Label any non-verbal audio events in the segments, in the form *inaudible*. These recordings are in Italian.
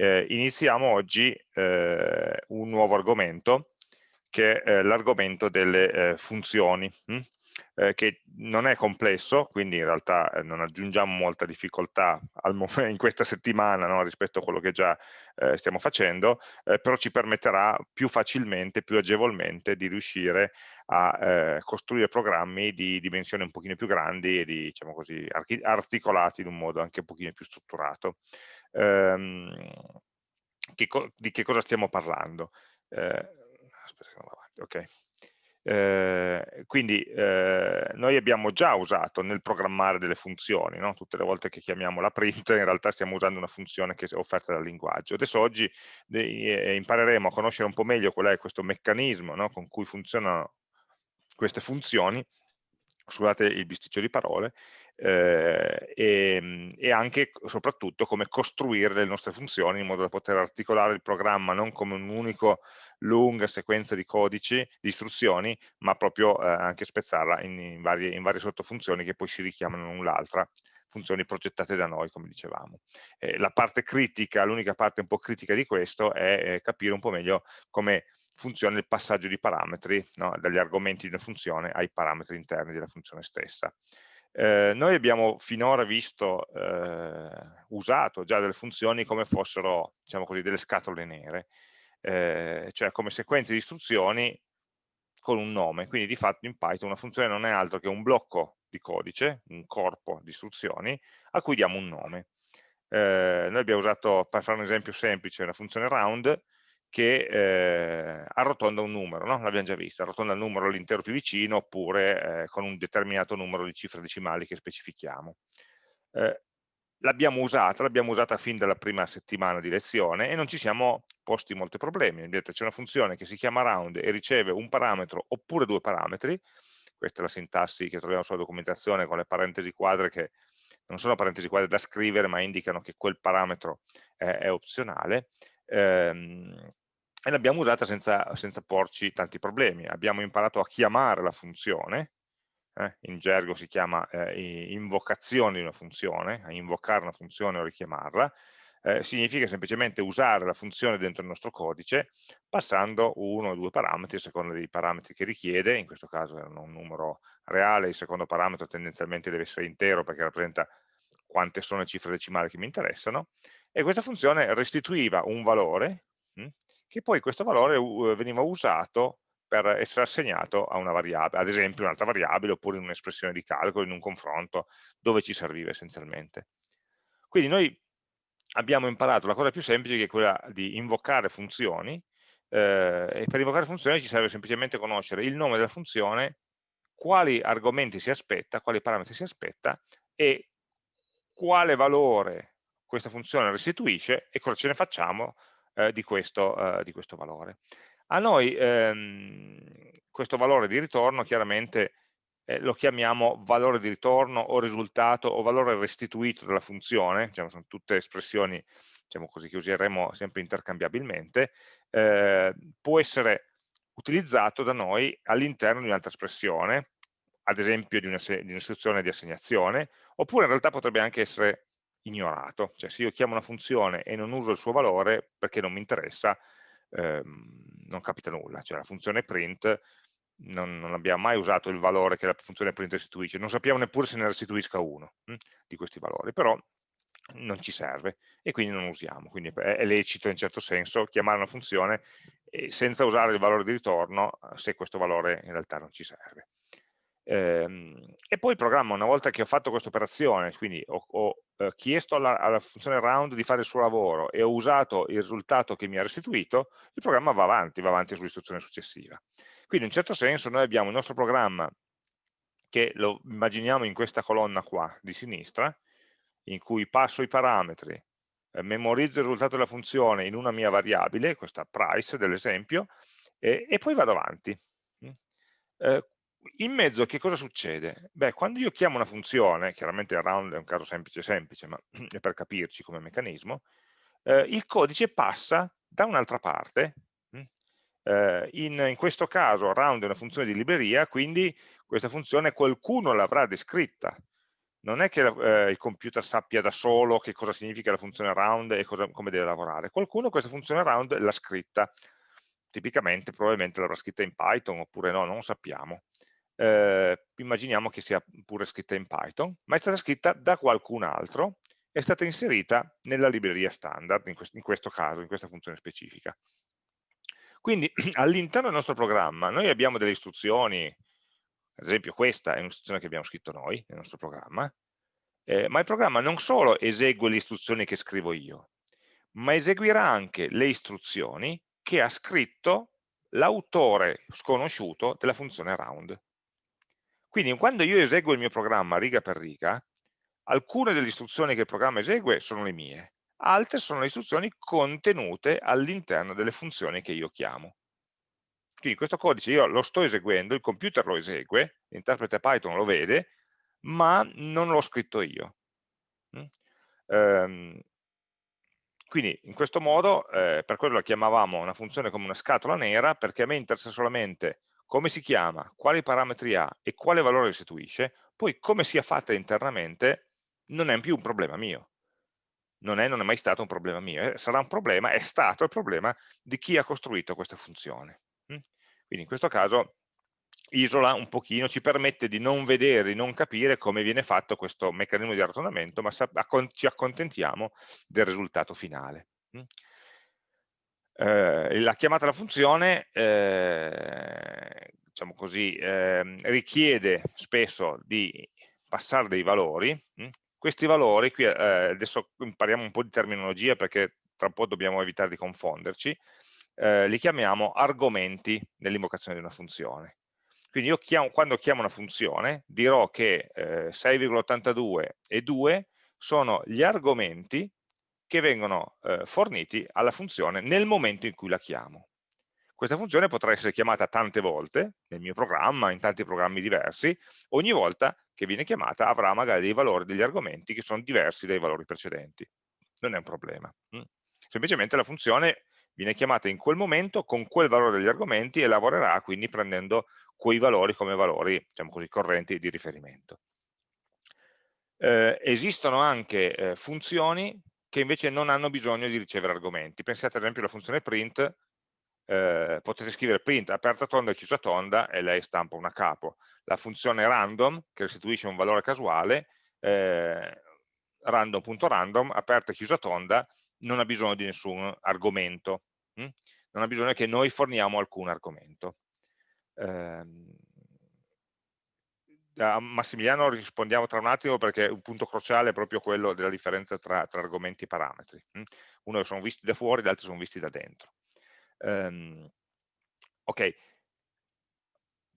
eh, iniziamo oggi eh, un nuovo argomento che è l'argomento delle eh, funzioni, hm? che non è complesso, quindi in realtà eh, non aggiungiamo molta difficoltà *laughs* in questa settimana no, rispetto a quello che già eh, stiamo facendo, però ci permetterà più facilmente, più agevolmente di riuscire a costruire programmi di dimensioni un pochino più grandi e di, diciamo così, articolati in un modo anche un pochino più strutturato ehm, che di che cosa stiamo parlando. Eh, aspetta che non avanti, ok. Eh, quindi eh, noi abbiamo già usato nel programmare delle funzioni, no? tutte le volte che chiamiamo la print in realtà stiamo usando una funzione che è offerta dal linguaggio. Adesso oggi eh, impareremo a conoscere un po' meglio qual è questo meccanismo no? con cui funzionano queste funzioni, scusate il bisticcio di parole, eh, e, e, anche soprattutto come costruire le nostre funzioni in modo da poter articolare il programma non come un'unica lunga sequenza di codici, di istruzioni, ma proprio eh, anche spezzarla in, in, varie, in varie sottofunzioni che poi si richiamano l'una l'altra funzioni progettate da noi, come dicevamo. Eh, la parte critica, l'unica parte un po' critica di questo è eh, capire un po' meglio come funziona il passaggio di parametri no, dagli argomenti di una funzione ai parametri interni della funzione stessa. Eh, noi abbiamo finora visto, eh, usato già delle funzioni come fossero, diciamo così, delle scatole nere, eh, cioè come sequenze di istruzioni con un nome, quindi di fatto in Python una funzione non è altro che un blocco di codice, un corpo di istruzioni, a cui diamo un nome. Eh, noi abbiamo usato, per fare un esempio semplice, la funzione round, che eh, arrotonda un numero, no? l'abbiamo già visto, arrotonda il numero all'intero più vicino oppure eh, con un determinato numero di cifre decimali che specifichiamo. Eh, l'abbiamo usata, l'abbiamo usata fin dalla prima settimana di lezione e non ci siamo posti molti problemi. C'è una funzione che si chiama round e riceve un parametro oppure due parametri, questa è la sintassi che troviamo sulla documentazione con le parentesi quadre che non sono parentesi quadre da scrivere ma indicano che quel parametro è, è opzionale, ehm, e l'abbiamo usata senza, senza, porci tanti problemi. Abbiamo imparato a chiamare la funzione, eh, in gergo si chiama eh, invocazione di una funzione, a invocare una funzione o richiamarla, eh, significa semplicemente usare la funzione dentro il nostro codice passando uno o due parametri a seconda dei parametri che richiede, in questo caso erano un numero reale, il secondo parametro tendenzialmente deve essere intero perché rappresenta quante sono le cifre decimali che mi interessano, e questa funzione restituiva un valore, mh, hm, che poi questo valore uh, veniva usato per essere assegnato a una variabile, ad esempio un'altra variabile oppure in un'espressione di calcolo, in un confronto, dove ci serviva essenzialmente. Quindi noi abbiamo imparato la cosa più semplice che è quella di invocare funzioni eh, e per invocare funzioni ci serve semplicemente conoscere il nome della funzione, quali argomenti si aspetta, quali parametri si aspetta e quale valore questa funzione restituisce e cosa ce ne facciamo eh, di, questo, eh, di, questo, valore. A noi ehm, questo valore di ritorno chiaramente eh, lo chiamiamo valore di ritorno o risultato o valore restituito dalla funzione, diciamo, sono tutte espressioni diciamo così, che useremo sempre intercambiabilmente, eh, può essere utilizzato da noi all'interno di un'altra espressione, ad esempio di un'istruzione di assegnazione, oppure in realtà potrebbe anche essere ignorato, cioè se io chiamo una funzione e non uso il suo valore perché non mi interessa, ehm, non capita nulla, cioè la funzione print non, non, abbiamo mai usato il valore che la funzione print restituisce, non sappiamo neppure se ne restituisca uno hm, di questi valori, però non ci serve e quindi non usiamo, quindi è, è lecito in certo senso chiamare una funzione senza usare il valore di ritorno se questo valore in realtà non ci serve. Ehm, e poi il programma, una volta che ho fatto questa operazione, quindi ho, ho eh, chiesto alla, alla, funzione round di fare il suo lavoro e ho usato il risultato che mi ha restituito, il programma va avanti, va avanti sull'istruzione successiva. Quindi in un certo senso noi abbiamo il nostro programma che lo immaginiamo in questa colonna qua di sinistra, in cui passo i parametri, eh, memorizzo il risultato della funzione in una mia variabile, questa price dell'esempio, e, e, poi vado avanti. Mm. Eh, in mezzo che cosa succede? Beh, quando io chiamo una funzione, chiaramente il round è un caso semplice semplice, ma *clears throat* è per capirci come meccanismo, eh, il codice passa da un'altra parte, hm? eh, in, in, questo caso round è una funzione di libreria, quindi questa funzione qualcuno l'avrà descritta non è che eh, il computer sappia da solo che cosa significa la funzione round e cosa, come deve lavorare. Qualcuno questa funzione round l'ha scritta, tipicamente probabilmente l'avrà scritta in Python oppure no, non sappiamo. Eh, immaginiamo che sia pure scritta in Python, ma è stata scritta da qualcun altro, è stata inserita nella libreria standard, in, quest in questo caso, in questa funzione specifica. Quindi *clears throat* all'interno del nostro programma noi abbiamo delle istruzioni, ad esempio questa è un'istruzione che abbiamo scritto noi nel nostro programma, eh, ma il programma non solo esegue le istruzioni che scrivo io, ma eseguirà anche le istruzioni che ha scritto l'autore sconosciuto della funzione round. Quindi quando io eseguo il mio programma riga per riga, alcune delle istruzioni che il programma esegue sono le mie, altre sono le istruzioni contenute all'interno delle funzioni che io chiamo. Quindi questo codice io lo sto eseguendo, il computer lo esegue, l'interprete Python lo vede, ma non l'ho scritto io. Um, quindi in questo modo, eh, per quello la chiamavamo una funzione come una scatola nera, perché a me interessa solamente come si chiama, quali parametri ha e quale valore restituisce, poi come sia fatta internamente non è più un problema mio. Non è, non è mai stato un problema mio, eh, sarà un problema, è stato il problema di chi ha costruito questa funzione. Mm? Quindi in questo caso isola un pochino, ci permette di non vedere, di non capire come viene fatto questo meccanismo di arrotondamento, ma ci accontentiamo del risultato finale. Eh, la chiamata alla funzione eh, diciamo così, eh, richiede spesso di passare dei valori, questi valori, qui eh, adesso impariamo un po' di terminologia perché tra un po' dobbiamo evitare di confonderci, eh, li chiamiamo argomenti nell'invocazione di una funzione. Quindi io chiamo, quando chiamo una funzione dirò che 6,82 eh, e 2 sono gli argomenti che vengono eh, forniti alla funzione nel momento in cui la chiamo. Questa funzione potrà essere chiamata tante volte nel mio programma, in tanti programmi diversi, ogni volta che viene chiamata avrà magari dei valori, degli argomenti che sono diversi dai valori precedenti. Non è un problema. Mm. Semplicemente la funzione viene chiamata in quel momento con quel valore degli argomenti e lavorerà quindi prendendo quei valori come valori, diciamo così, correnti di riferimento. Eh, esistono anche eh, funzioni che invece non hanno bisogno di ricevere argomenti. Pensate ad esempio alla funzione print, eh, potete scrivere print aperta tonda e chiusa tonda e lei stampa una capo. La funzione random, che restituisce un valore casuale, eh, random.random, aperta e chiusa tonda, non ha bisogno di nessun argomento, hm? non ha bisogno che noi forniamo alcun argomento. Eh, a Massimiliano rispondiamo tra un attimo perché un punto cruciale è proprio quello della differenza tra, tra argomenti e parametri. Hm? Uno sono visti da fuori, l'altro sono visti da dentro. Um, ok,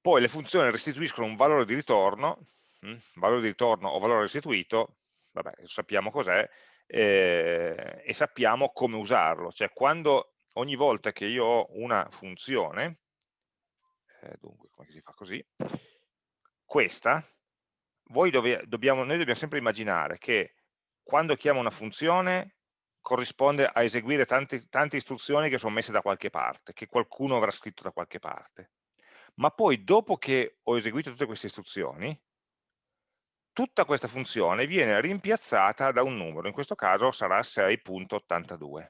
poi le funzioni restituiscono un valore di ritorno, hm? valore di ritorno o valore restituito, vabbè, sappiamo cos'è, eh, e sappiamo come usarlo, cioè quando ogni volta che io ho una funzione, eh, dunque come si fa così, questa, dove, dobbiamo, noi dobbiamo sempre immaginare che quando chiamo una funzione corrisponde a eseguire tante, tante istruzioni che sono messe da qualche parte, che qualcuno avrà scritto da qualche parte. Ma poi dopo che ho eseguito tutte queste istruzioni, tutta questa funzione viene rimpiazzata da un numero, in questo caso sarà 6.82.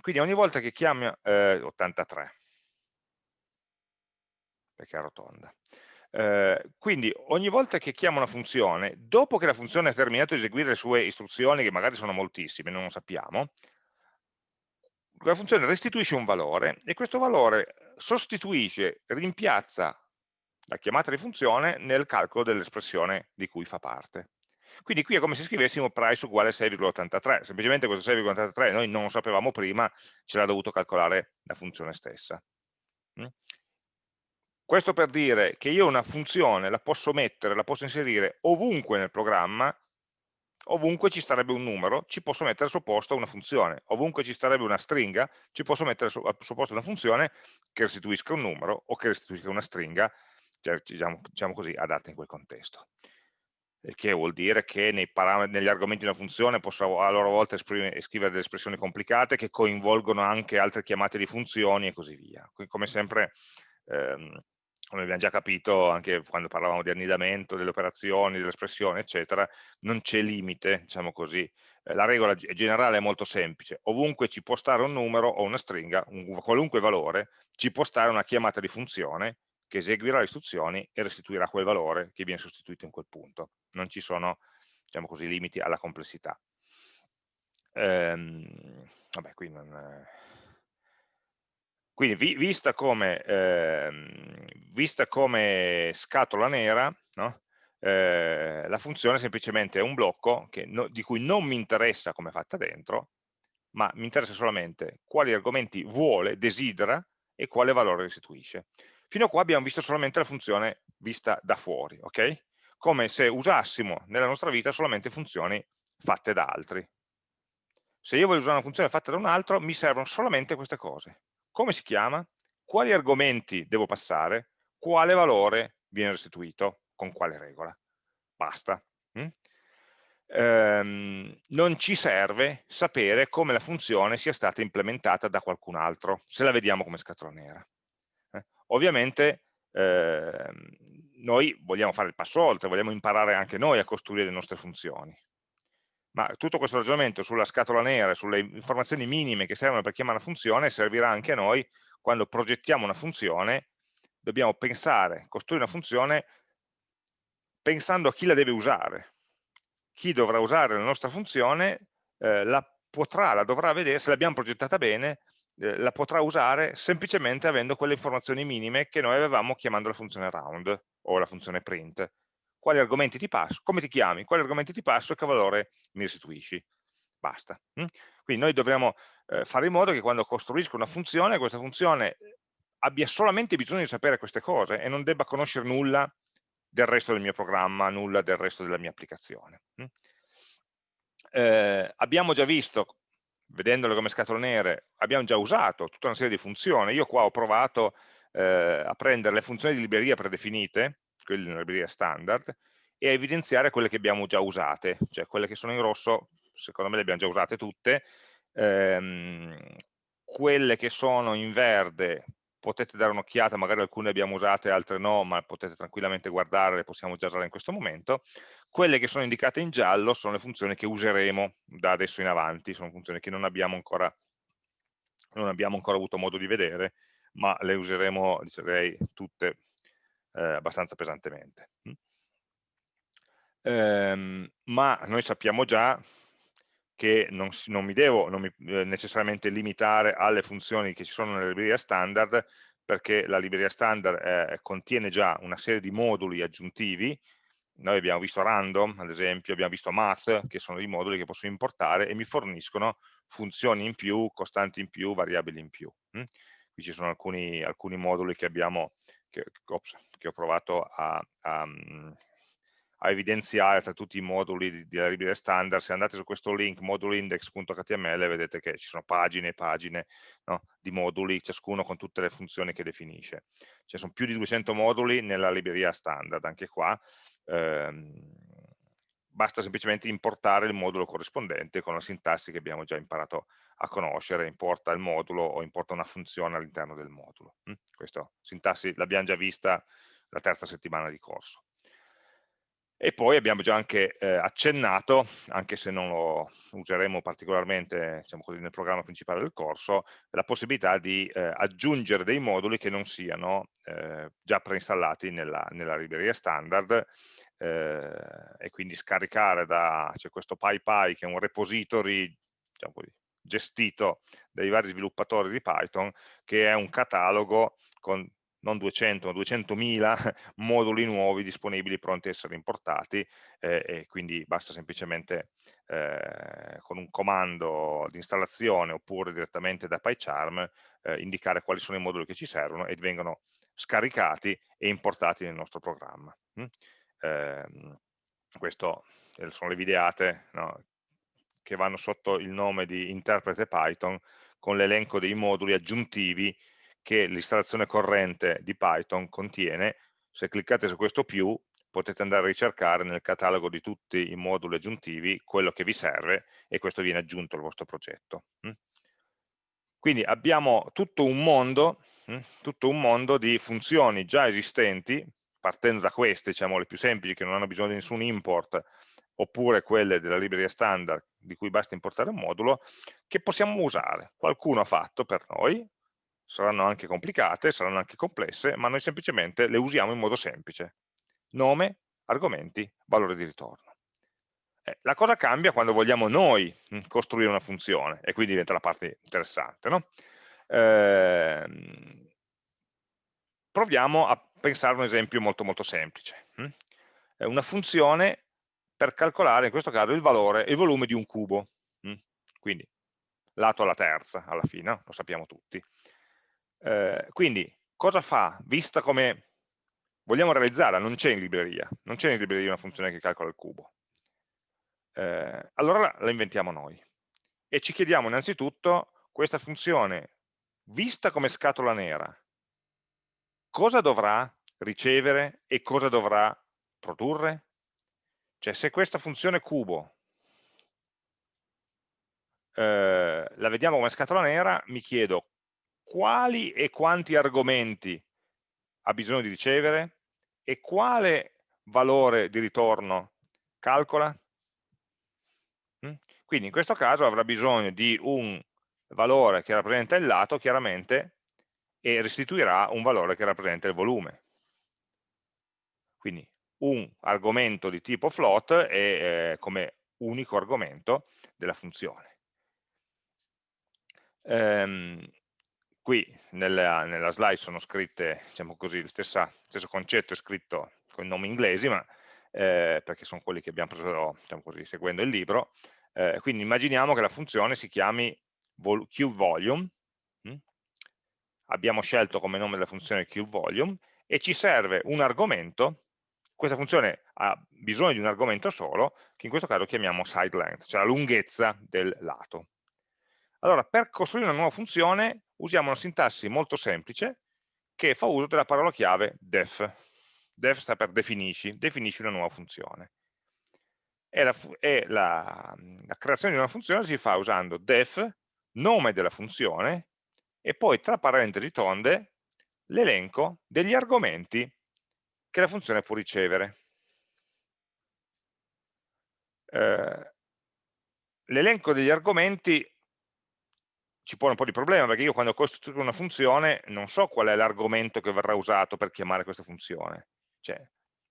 Quindi ogni volta che chiamo eh, 83, perché è rotonda, eh, quindi ogni volta che chiamo una funzione, dopo che la funzione ha terminato di eseguire le sue istruzioni, che magari sono moltissime, non lo sappiamo, la funzione restituisce un valore e questo valore sostituisce, rimpiazza la chiamata di funzione nel calcolo dell'espressione di cui fa parte. Quindi qui è come se scrivessimo price uguale 6,83, semplicemente questo 6,83 noi non lo sapevamo prima, ce l'ha dovuto calcolare la funzione stessa. Questo per dire che io una funzione la posso mettere, la posso inserire ovunque nel programma, ovunque ci starebbe un numero, ci posso mettere posto una funzione, ovunque ci starebbe una stringa, ci posso mettere posto una funzione che restituisca un numero o che restituisca una stringa, cioè, diciamo, diciamo così, adatta in quel contesto. Il che vuol dire che negli argomenti di una funzione posso a loro volta scrivere delle espressioni complicate che coinvolgono anche altre chiamate di funzioni e così via. Quindi, come sempre ehm, come abbiamo già capito anche quando parlavamo di annidamento, delle operazioni, delle espressioni, eccetera, non c'è limite, diciamo così. Eh, la regola generale è molto semplice, ovunque ci può stare un numero o una stringa, un qualunque valore, ci può stare una chiamata di funzione che eseguirà le istruzioni e restituirà quel valore che viene sostituito in quel punto. Non ci sono, diciamo così, limiti alla complessità. Ehm, vabbè, qui non quindi vi, vista, come, eh, vista, come, scatola nera, no? eh, la funzione semplicemente è un blocco no, di cui non mi interessa come è fatta dentro, ma mi interessa solamente quali argomenti vuole, desidera e quale valore restituisce. Fino a qua abbiamo visto solamente la funzione vista da fuori, ok? Come se usassimo nella nostra vita solamente funzioni fatte da altri. Se io voglio usare una funzione fatta da un altro, mi servono solamente queste cose come si chiama, quali argomenti devo passare, quale valore viene restituito, con quale regola. Basta. Mm? Ehm, non ci serve sapere come la funzione sia stata implementata da qualcun altro, se la vediamo come scatola nera. Eh? Ovviamente eh, noi vogliamo fare il passo oltre, vogliamo imparare anche noi a costruire le nostre funzioni ma tutto questo ragionamento sulla scatola nera, sulle informazioni minime che servono per chiamare una funzione, servirà anche a noi quando progettiamo una funzione, dobbiamo pensare, costruire una funzione pensando a chi la deve usare. Chi dovrà usare la nostra funzione eh, la potrà, la dovrà vedere, se l'abbiamo progettata bene, eh, la potrà usare semplicemente avendo quelle informazioni minime che noi avevamo chiamando la funzione round o la funzione print quali argomenti ti passo, come ti chiami, quali argomenti ti passo e che valore mi restituisci. Basta. Hm? Quindi noi dovremo eh, fare in modo che quando costruisco una funzione, questa funzione abbia solamente bisogno di sapere queste cose e non debba conoscere nulla del resto del mio programma, nulla del resto della mia applicazione. Hm? Eh, abbiamo già visto, vedendole come scatole nere, abbiamo già usato tutta una serie di funzioni. Io qua ho provato eh, a prendere le funzioni di libreria predefinite, quelle nella libreria standard, e a evidenziare quelle che abbiamo già usate, cioè quelle che sono in rosso, secondo me le abbiamo già usate tutte, ehm, quelle che sono in verde potete dare un'occhiata, magari alcune abbiamo usate, altre no, ma potete tranquillamente guardare, le possiamo già usare in questo momento. Quelle che sono indicate in giallo sono le funzioni che useremo da adesso in avanti, sono funzioni che non abbiamo ancora, non abbiamo ancora avuto modo di vedere, ma le useremo, direi, tutte eh, abbastanza pesantemente. Mm. Ehm, ma noi sappiamo già che non, non mi devo non mi, eh, necessariamente limitare alle funzioni che ci sono nella libreria standard, perché la libreria standard eh, contiene già una serie di moduli aggiuntivi, noi abbiamo visto random, ad esempio, abbiamo visto math, che sono dei moduli che posso importare e mi forniscono funzioni in più, costanti in più, variabili in più. Mm. Qui ci sono alcuni, alcuni moduli che abbiamo che, ops, che ho provato a, a, a, evidenziare tra tutti i moduli della libreria standard, se andate su questo link modulindex.html vedete che ci sono pagine e pagine no, di moduli, ciascuno con tutte le funzioni che definisce. Ci sono più di 200 moduli nella libreria standard, anche qua. Ehm, basta semplicemente importare il modulo corrispondente con la sintassi che abbiamo già imparato a conoscere, importa il modulo o importa una funzione all'interno del modulo. Questa sintassi l'abbiamo già vista la terza settimana di corso. E poi abbiamo già anche eh, accennato, anche se non lo useremo particolarmente diciamo così, nel programma principale del corso, la possibilità di eh, aggiungere dei moduli che non siano eh, già preinstallati nella, nella libreria standard eh, e quindi scaricare da, c'è questo PyPy che è un repository diciamo così, gestito dai vari sviluppatori di Python che è un catalogo con non 200 ma 200.000 *laughs* moduli nuovi disponibili pronti a essere importati eh, e quindi basta semplicemente eh, con un comando di installazione oppure direttamente da PyCharm eh, indicare quali sono i moduli che ci servono e vengono scaricati e importati nel nostro programma. Mm? eh, questo sono le videate no, che vanno sotto il nome di interprete Python con l'elenco dei moduli aggiuntivi che l'installazione corrente di Python contiene. Se cliccate su questo più potete andare a ricercare nel catalogo di tutti i moduli aggiuntivi quello che vi serve e questo viene aggiunto al vostro progetto. Mm? Quindi abbiamo tutto un mondo hm? tutto un mondo di funzioni già esistenti, partendo da queste, diciamo le più semplici, che non hanno bisogno di nessun import, oppure quelle della libreria standard, di cui basta importare un modulo, che possiamo usare. Qualcuno ha fatto per noi, saranno anche complicate, saranno anche complesse, ma noi semplicemente le usiamo in modo semplice. Nome, argomenti, valore di ritorno. Eh, la cosa cambia quando vogliamo noi hm, costruire una funzione, e qui diventa la parte interessante. No? Eh, proviamo a pensare a un esempio molto molto semplice. Hm? Una funzione per calcolare in questo caso il valore, il volume di un cubo. Hm? Quindi lato alla terza alla fine, lo sappiamo tutti. Eh, quindi cosa fa? Vista come vogliamo realizzarla, non c'è in libreria, non c'è in libreria una funzione che calcola il cubo. Eh, allora la inventiamo noi e ci chiediamo innanzitutto questa funzione vista come scatola nera cosa dovrà ricevere e cosa dovrà produrre? Cioè se questa funzione cubo eh, la vediamo come scatola nera, mi chiedo quali e quanti argomenti ha bisogno di ricevere e quale valore di ritorno calcola? Mm? Quindi in questo caso avrà bisogno di un valore che rappresenta il lato, chiaramente, e restituirà un valore che rappresenta il volume. Quindi un argomento di tipo float è eh, come unico argomento della funzione. Ehm, qui nella, nella, slide sono scritte, diciamo così, lo stesso concetto è scritto con nomi inglesi, ma eh, perché sono quelli che abbiamo preso, diciamo così, seguendo il libro. Eh, quindi immaginiamo che la funzione si chiami QVolume, hm? abbiamo scelto come nome della funzione QVolume, e ci serve un argomento, questa funzione ha bisogno di un argomento solo, che in questo caso chiamiamo side length, cioè la lunghezza del lato. Allora, per costruire una nuova funzione usiamo una sintassi molto semplice che fa uso della parola chiave def. Def sta per definisci, definisci una nuova funzione. E, la, e la, la creazione di una funzione si fa usando def, nome della funzione, e poi tra parentesi tonde l'elenco degli argomenti che la funzione può ricevere. Eh, l'elenco degli argomenti ci pone un po' di problema perché io quando costruisco una funzione non so qual è l'argomento che verrà usato per chiamare questa funzione. Cioè,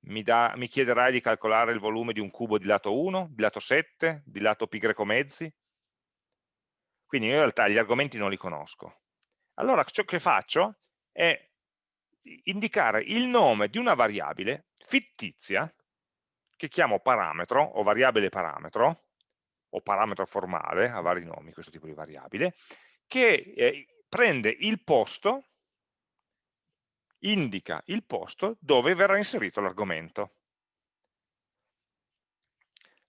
mi, da, mi, chiederai di calcolare il volume di un cubo di lato 1, di lato 7, di lato pi greco mezzi. Quindi in realtà gli argomenti non li conosco. Allora ciò che faccio è indicare il nome di una variabile fittizia che chiamo parametro o variabile parametro o parametro formale, ha vari nomi questo tipo di variabile, che eh, prende il posto, indica il posto dove verrà inserito l'argomento.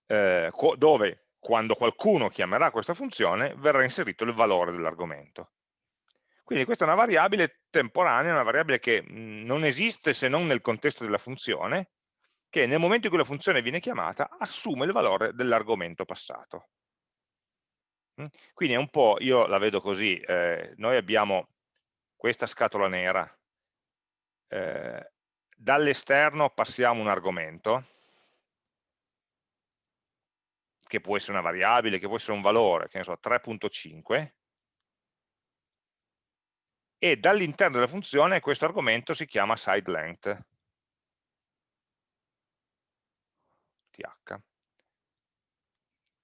Eh, dove quando qualcuno chiamerà questa funzione verrà inserito il valore dell'argomento. Quindi questa è una variabile temporanea, una variabile che mh, non esiste se non nel contesto della funzione, che nel momento in cui la funzione viene chiamata assume il valore dell'argomento passato. Quindi è un po', io la vedo così, eh, noi abbiamo questa scatola nera, eh, dall'esterno passiamo un argomento, che può essere una variabile, che può essere un valore, che ne so, 3.5, e dall'interno della funzione questo argomento si chiama sideLength, th.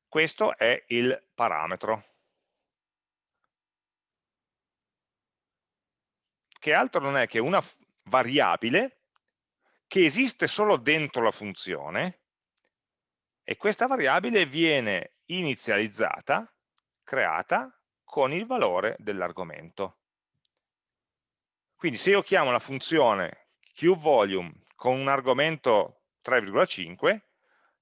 Questo è il parametro. Che altro non è che una variabile che esiste solo dentro la funzione e questa variabile viene inizializzata, creata, con il valore dell'argomento. Quindi se io chiamo la funzione qVolume con un argomento 3,5,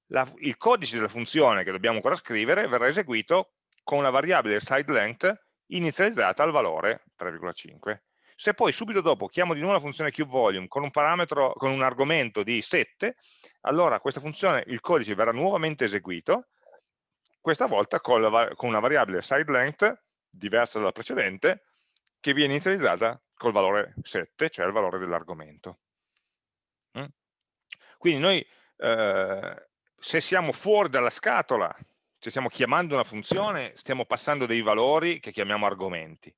la, il codice della funzione che dobbiamo ancora scrivere verrà eseguito con la variabile sideLength inizializzata al valore 3,5. Se poi subito dopo chiamo di nuovo la funzione QVolume con un parametro, con un argomento di 7, allora questa funzione, il codice verrà nuovamente eseguito, questa volta con, la, con una variabile sideLength diversa dalla precedente, che viene inizializzata col valore 7, cioè il valore dell'argomento. Mm? Quindi noi eh, se siamo fuori dalla scatola, se stiamo chiamando una funzione, stiamo passando dei valori che chiamiamo argomenti.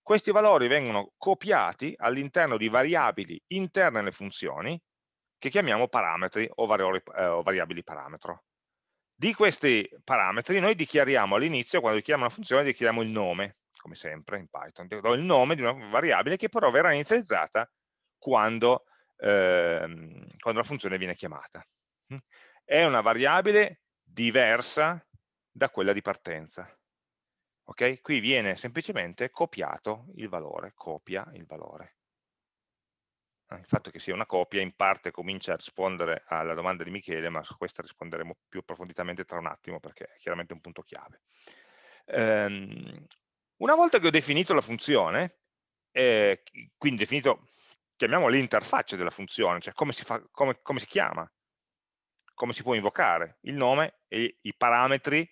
Questi valori vengono copiati all'interno di variabili interne alle funzioni che chiamiamo parametri o, valori, eh, o variabili parametro. Di questi parametri noi dichiariamo all'inizio, quando dichiariamo una funzione, dichiariamo il nome, come sempre in Python, do il nome di una variabile che però verrà inizializzata quando, ehm, quando la funzione viene chiamata. È una variabile diversa da quella di partenza. Okay? Qui viene semplicemente copiato il valore, copia il valore. Eh, il fatto che sia una copia in parte comincia a rispondere alla domanda di Michele, ma su questa risponderemo più approfonditamente tra un attimo perché è chiaramente un punto chiave. Ehm, una volta che ho definito la funzione, eh, quindi definito, chiamiamo l'interfaccia della funzione, cioè come si, fa, come, come si chiama, come si può invocare, il nome e i parametri,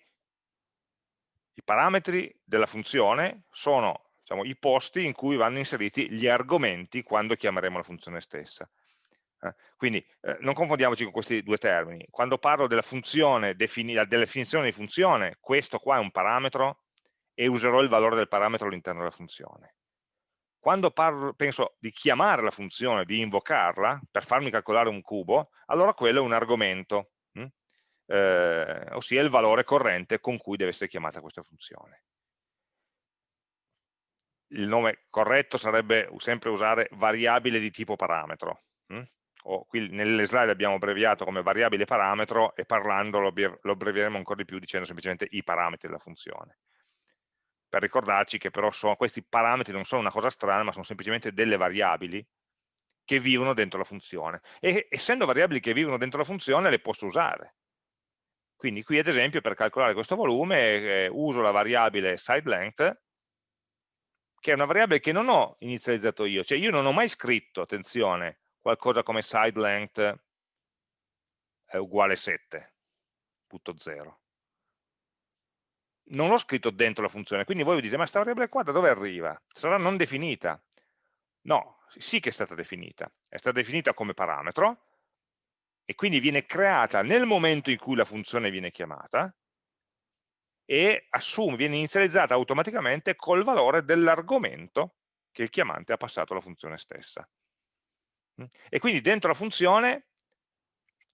i parametri della funzione sono diciamo, i posti in cui vanno inseriti gli argomenti quando chiameremo la funzione stessa. Eh, quindi eh, non confondiamoci con questi due termini. Quando parlo della funzione, della definizione di funzione, questo qua è un parametro e userò il valore del parametro all'interno della funzione. Quando parlo, penso di chiamare la funzione, di invocarla, per farmi calcolare un cubo, allora quello è un argomento, hm? eh, ossia il valore corrente con cui deve essere chiamata questa funzione il nome corretto sarebbe sempre usare variabile di tipo parametro. Hm? O qui nelle slide abbiamo abbreviato come variabile parametro e parlando lo abbrevieremo ancora di più dicendo semplicemente i parametri della funzione. Per ricordarci che però sono, questi parametri non sono una cosa strana, ma sono semplicemente delle variabili che vivono dentro la funzione. E essendo variabili che vivono dentro la funzione, le posso usare. Quindi qui ad esempio per calcolare questo volume eh, uso la variabile sideLength che è una variabile che non ho inizializzato io, cioè io non ho mai scritto, attenzione, qualcosa come side length uguale 7.0. Non l'ho scritto dentro la funzione, quindi voi vi dite, ma questa variabile qua da dove arriva? Sarà non definita? No, sì che è stata definita, è stata definita come parametro e quindi viene creata nel momento in cui la funzione viene chiamata e assume, viene inizializzata automaticamente col valore dell'argomento che il chiamante ha passato alla funzione stessa. Mm? E quindi dentro la funzione,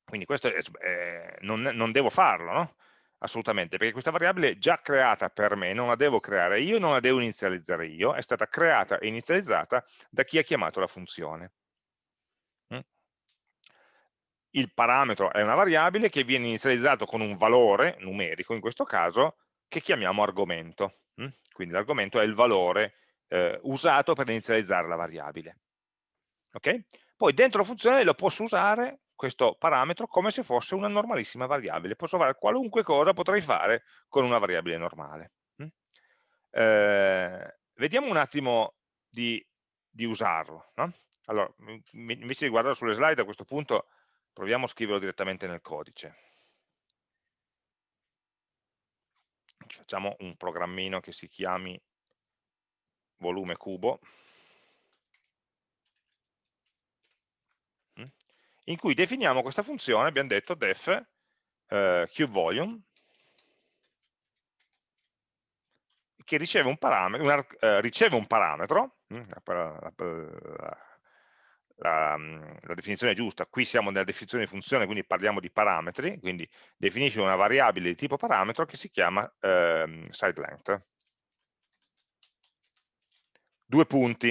quindi questo è, eh, non, non, devo farlo, no? Assolutamente, perché questa variabile è già creata per me, non la devo creare io, non la devo inizializzare io, è stata creata e inizializzata da chi ha chiamato la funzione. Mm? Il parametro è una variabile che viene inizializzato con un valore numerico in questo caso che chiamiamo argomento. Hm? Quindi l'argomento è il valore eh, usato per inizializzare la variabile. Okay? Poi dentro la funzione lo posso usare questo parametro come se fosse una normalissima variabile. Posso fare qualunque cosa potrei fare con una variabile normale. Hm? Eh, vediamo un attimo di, di usarlo. No? Allora, invece di guardare sulle slide a questo punto proviamo a scriverlo direttamente nel codice. facciamo un programmino che si chiami volume cubo, in cui definiamo questa funzione, abbiamo detto def eh, cubeVolume, che riceve un parametro, una, eh, riceve un parametro mm, la, la, mm, la, definizione è giusta, qui siamo nella definizione di funzione, quindi parliamo di parametri, quindi definisce una variabile di tipo parametro che si chiama ehm, sideLength. Due punti.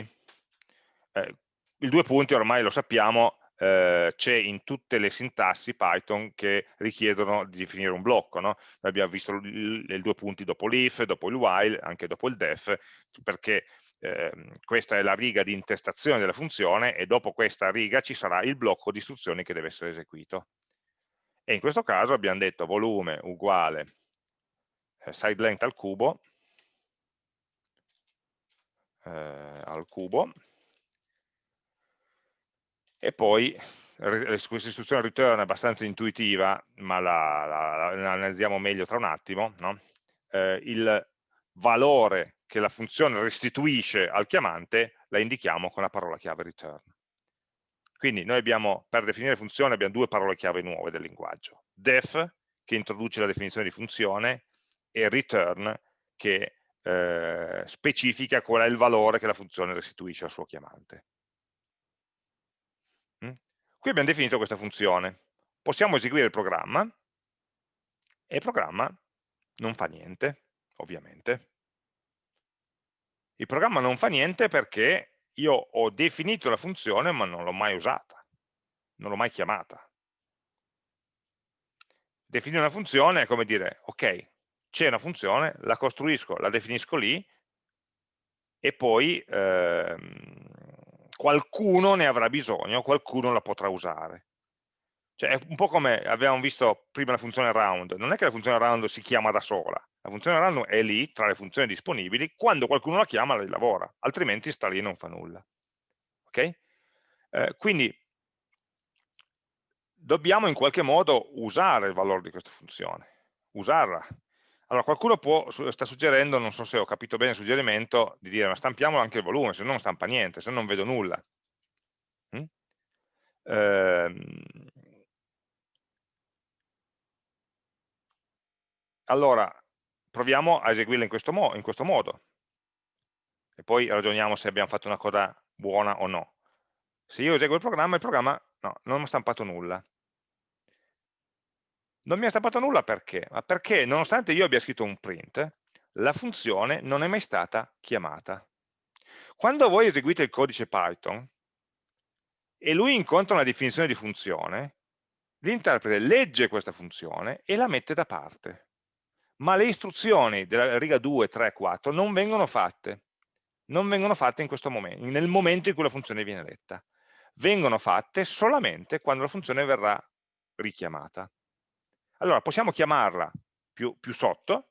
Eh, il due punti ormai lo sappiamo, eh, c'è in tutte le sintassi Python che richiedono di definire un blocco. No? abbiamo visto i due punti dopo l'if, dopo il while, anche dopo il def, perché eh, questa è la riga di intestazione della funzione e dopo questa riga ci sarà il blocco di istruzioni che deve essere eseguito. E in questo caso abbiamo detto volume uguale eh, side length al cubo, eh, al cubo, e poi questa istruzione return è abbastanza intuitiva, ma la, la, la analizziamo meglio tra un attimo, no? eh, il valore che la funzione restituisce al chiamante la indichiamo con la parola chiave return. Quindi noi abbiamo, per definire funzione, abbiamo due parole chiave nuove del linguaggio. def, che introduce la definizione di funzione, e return, che eh, specifica qual è il valore che la funzione restituisce al suo chiamante. Qui abbiamo definito questa funzione. Possiamo eseguire il programma e il programma non fa niente, ovviamente. Il programma non fa niente perché io ho definito la funzione ma non l'ho mai usata, non l'ho mai chiamata. Definire una funzione è come dire, ok, c'è una funzione, la costruisco, la definisco lì e poi ehm, qualcuno ne avrà bisogno, qualcuno la potrà usare. Cioè è un po' come abbiamo visto prima la funzione round, non è che la funzione round si chiama da sola, la funzione round è lì tra le funzioni disponibili, quando qualcuno la chiama lei lavora, altrimenti sta lì e non fa nulla. Okay? Eh, quindi dobbiamo in qualche modo usare il valore di questa funzione, usarla, allora qualcuno può, sta suggerendo, non so se ho capito bene il suggerimento, di dire ma stampiamo anche il volume, se no non stampa niente, se no non vedo nulla. Mm? Ehm... Allora, proviamo a eseguirla in questo, mo in questo modo e poi ragioniamo se abbiamo fatto una cosa buona o no. Se io eseguo il programma, il programma no, non mi ha stampato nulla. Non mi ha stampato nulla perché? Ma perché nonostante io abbia scritto un print, la funzione non è mai stata chiamata. Quando voi eseguite il codice Python e lui incontra una definizione di funzione, l'interprete legge questa funzione e la mette da parte. Ma le istruzioni della riga 2, 3, 4 non vengono fatte. Non vengono fatte in questo momento, nel momento in cui la funzione viene letta. Vengono fatte solamente quando la funzione verrà richiamata. Allora possiamo chiamarla più, più sotto,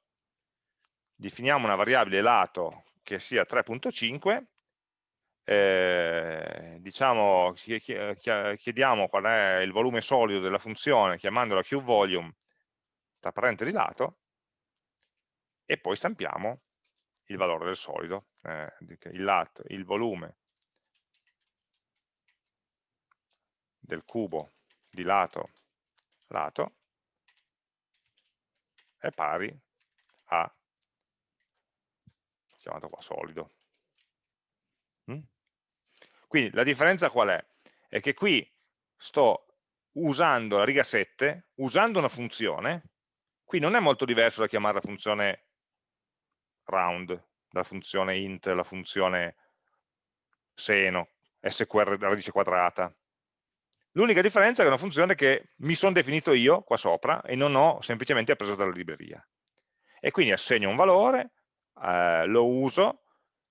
definiamo una variabile lato che sia 3.5, eh, diciamo, chiediamo qual è il volume solido della funzione chiamandola qVolume tra parentesi lato e poi stampiamo il valore del solido, eh, il, lato, il volume del cubo di lato lato è pari a, chiamato qua solido. Mm? Quindi la differenza qual è? È che qui sto usando la riga 7, usando una funzione, qui non è molto diverso da chiamare la funzione round, la funzione int, la funzione seno, sqr radice quadrata. L'unica differenza è che è una funzione che mi sono definito io qua sopra e non ho semplicemente preso dalla libreria. E quindi assegno un valore, eh, lo uso,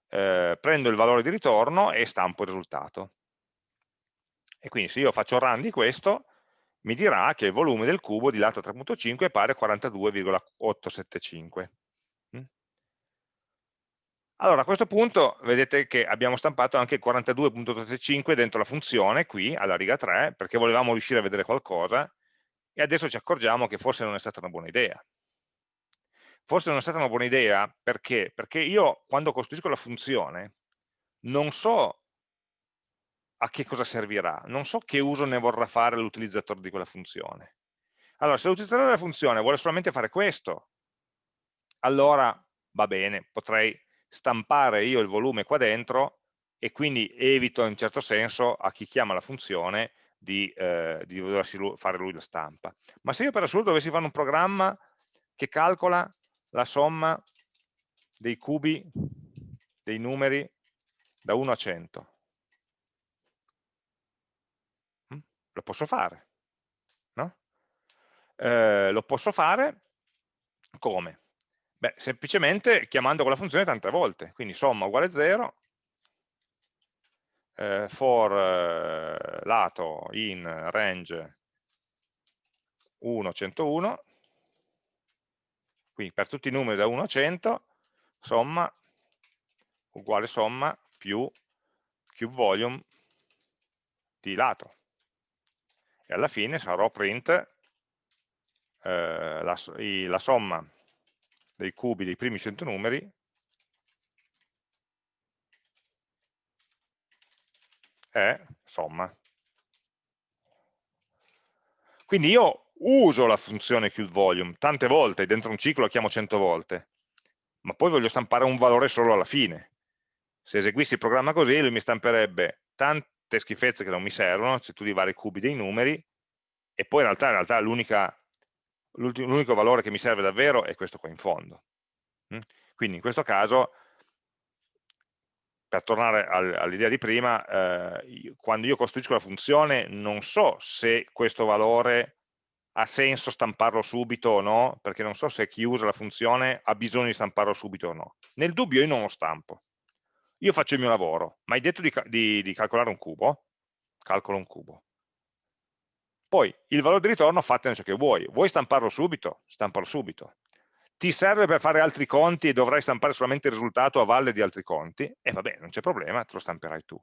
eh, prendo il valore di ritorno e stampo il risultato. E quindi se io faccio run di questo, mi dirà che il volume del cubo di lato 3.5 è pari a 42,875. Allora, a questo punto vedete che abbiamo stampato anche 42.35 dentro la funzione, qui, alla riga 3, perché volevamo riuscire a vedere qualcosa, e adesso ci accorgiamo che forse non è stata una buona idea. Forse non è stata una buona idea perché? Perché io, quando costruisco la funzione, non so a che cosa servirà, non so che uso ne vorrà fare l'utilizzatore di quella funzione. Allora, se l'utilizzatore della funzione vuole solamente fare questo, allora va bene, potrei stampare io il volume qua dentro e quindi evito in certo senso a chi chiama la funzione di, eh, di doversi fare lui la stampa. Ma se io per assurdo dovessi fare un programma che calcola la somma dei cubi, dei numeri da 1 a 100, hm? lo posso fare, no? eh, lo posso fare come? Beh, semplicemente chiamando quella funzione tante volte, quindi somma uguale 0, eh, for eh, lato in range 1, 101, quindi per tutti i numeri da 1 a 100, somma uguale somma più qVolume di lato. E alla fine sarò print eh, la, la somma dei cubi dei primi 100 numeri è somma. Quindi io uso la funzione QVolume tante volte, dentro un ciclo la chiamo 100 volte, ma poi voglio stampare un valore solo alla fine. Se eseguissi il programma così, lui mi stamperebbe tante schifezze che non mi servono, cioè tutti i vari cubi dei numeri, e poi in realtà, realtà l'unico valore che mi serve davvero è questo qua in fondo. Mm? Quindi in questo caso, per tornare all'idea di prima, eh, quando io costruisco la funzione non so se questo valore ha senso stamparlo subito o no, perché non so se chi usa la funzione ha bisogno di stamparlo subito o no. Nel dubbio io non lo stampo. Io faccio il mio lavoro, ma hai detto di, di, di calcolare un cubo? Calcolo un cubo. Poi il valore di ritorno fatene ciò che vuoi. Vuoi stamparlo subito? Stampalo subito. Ti serve per fare altri conti e dovrai stampare solamente il risultato a valle di altri conti? E eh, vabbè, non c'è problema, te lo stamperai tu.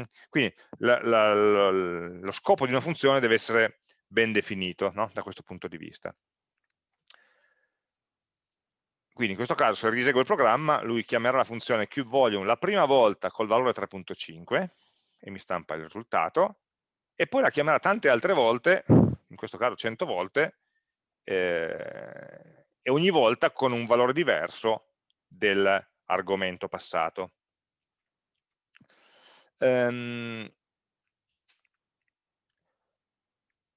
Mm? Quindi la, la, la, lo scopo di una funzione deve essere ben definito no? da questo punto di vista. Quindi in questo caso se risegue il programma, lui chiamerà la funzione QVolume la prima volta col valore 3.5 e mi stampa il risultato, e poi la chiamerà tante altre volte, in questo caso 100 volte, eh, e ogni volta con un valore diverso dell'argomento passato. Um,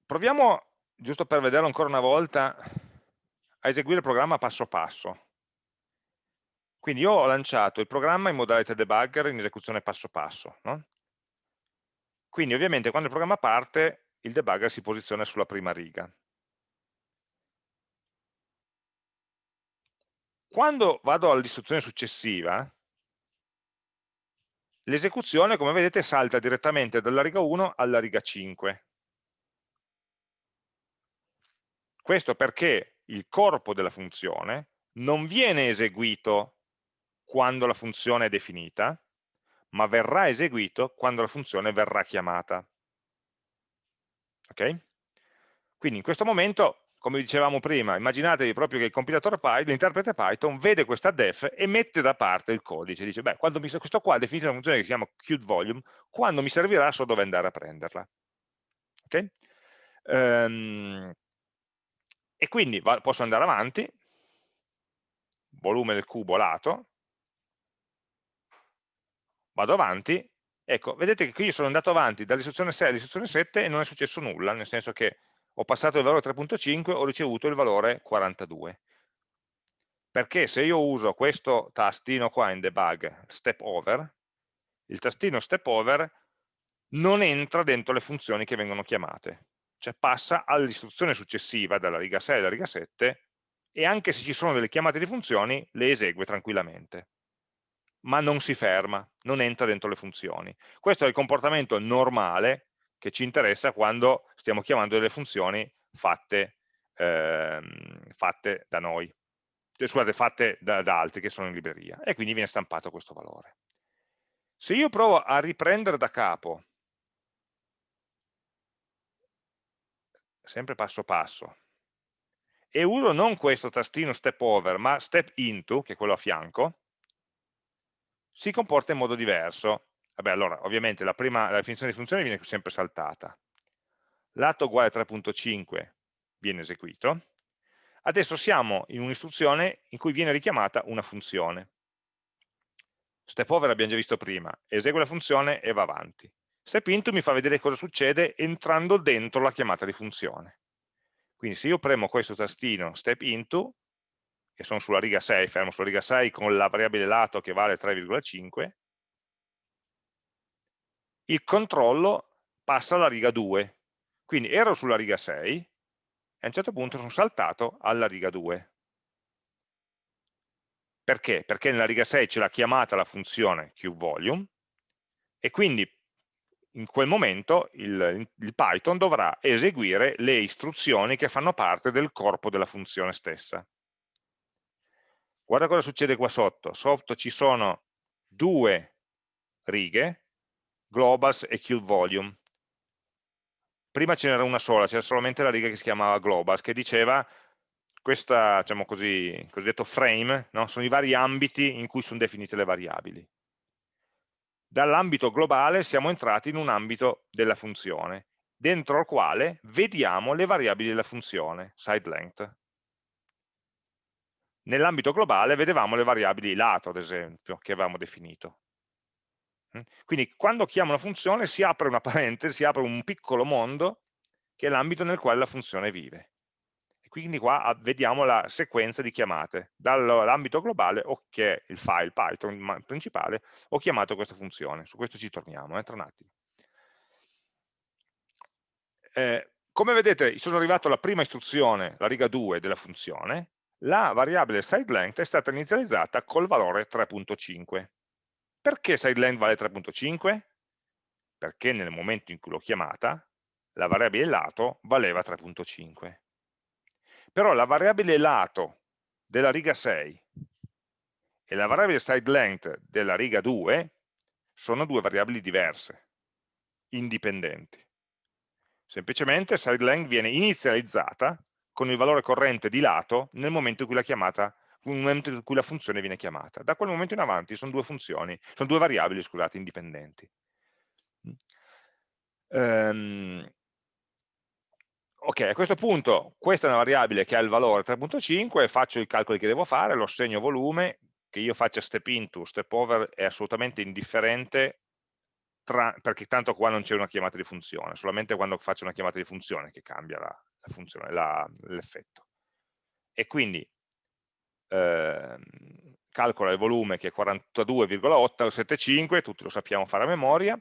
proviamo, giusto per vederlo ancora una volta, a eseguire il programma passo passo. Quindi io ho lanciato il programma in modalità debugger in esecuzione passo passo. No? Quindi ovviamente quando il programma parte il debugger si posiziona sulla prima riga. Quando vado all'istruzione successiva, l'esecuzione, come vedete, salta direttamente dalla riga 1 alla riga 5. Questo perché il corpo della funzione non viene eseguito quando la funzione è definita, ma verrà eseguito quando la funzione verrà chiamata. Ok? Quindi in questo momento, come dicevamo prima, immaginatevi proprio che il compilatore Python, l'interprete Python, vede questa def e mette da parte il codice, dice, beh, quando mi, questo qua ha definito una funzione che si chiama QVolume, quando mi servirà so dove andare a prenderla. Ok? Um, e quindi posso andare avanti, volume del cubo lato, vado avanti, ecco, vedete che qui sono andato avanti dall'istruzione 6 all'istruzione 7 e non è successo nulla, nel senso che ho passato il valore 3.5 e ho ricevuto il valore 42. Perché se io uso questo tastino qua in debug, step over, il tastino step over non entra dentro le funzioni che vengono chiamate, cioè passa all'istruzione successiva dalla riga 6 alla riga 7 e anche se ci sono delle chiamate di funzioni le esegue tranquillamente ma non si ferma, non entra dentro le funzioni. Questo è il comportamento normale che ci interessa quando stiamo chiamando delle funzioni fatte, ehm, fatte da noi, cioè, scusate, fatte da, da altri che sono in libreria, e quindi viene stampato questo valore. Se io provo a riprendere da capo, sempre passo passo, e uso non questo tastino step over, ma step into, che è quello a fianco, si comporta in modo diverso. Vabbè, allora, ovviamente la, prima, la definizione di funzione viene sempre saltata. Lato uguale 3.5 viene eseguito. Adesso siamo in un'istruzione in cui viene richiamata una funzione. Step over l'abbiamo già visto prima, esegue la funzione e va avanti. Step into mi fa vedere cosa succede entrando dentro la chiamata di funzione. Quindi se io premo questo tastino step into, che sono sulla riga 6, fermo sulla riga 6 con la variabile lato che vale 3,5, il controllo passa alla riga 2. Quindi ero sulla riga 6 e a un certo punto sono saltato alla riga 2. Perché? Perché nella riga 6 c'è la chiamata alla funzione QVolume e quindi in quel momento il, il, Python dovrà eseguire le istruzioni che fanno parte del corpo della funzione stessa. Guarda cosa succede qua sotto. Sotto ci sono due righe, globals e QVolume. Prima ce n'era una sola, c'era solamente la riga che si chiamava globals, che diceva questo diciamo così, cosiddetto frame, no? sono i vari ambiti in cui sono definite le variabili. dall'ambito globale siamo entrati in un ambito della funzione, dentro al quale vediamo le variabili della funzione, side length. Nell'ambito globale vedevamo le variabili lato, ad esempio, che avevamo definito. Mm? Quindi quando chiamo una funzione si apre una *laughs* parentesi, si apre un piccolo mondo che è l'ambito nel quale la funzione vive. E quindi qua vediamo la sequenza di chiamate. Dall'ambito globale, che è il file Python principale, ho chiamato questa funzione. Su questo ci torniamo, eh, tra un attimo. Eh, come vedete sono arrivato alla prima istruzione, la riga 2 della funzione, la variabile sideLength è stata inizializzata col valore 3.5. Perché sideLength vale 3.5? Perché nel momento in cui l'ho chiamata, la variabile lato valeva 3.5. Però la variabile lato della riga 6 e la variabile sideLength della riga 2 sono due variabili diverse, indipendenti. Semplicemente sideLength viene inizializzata con il valore corrente di lato nel momento in cui la, chiamata, nel momento in cui la funzione viene chiamata. Da quel momento in avanti sono due funzioni, sono due variabili, scusate, indipendenti. Um, ok, a questo punto questa è una variabile che ha il valore 3.5 faccio i calcoli che devo fare, lo segno volume, che io faccia step into, step over è assolutamente indifferente tra, perché tanto qua non c'è una chiamata di funzione, solamente quando faccio una chiamata di funzione che cambia la, l'effetto. E quindi eh, calcola il volume che è 42,875, tutti lo sappiamo fare a memoria,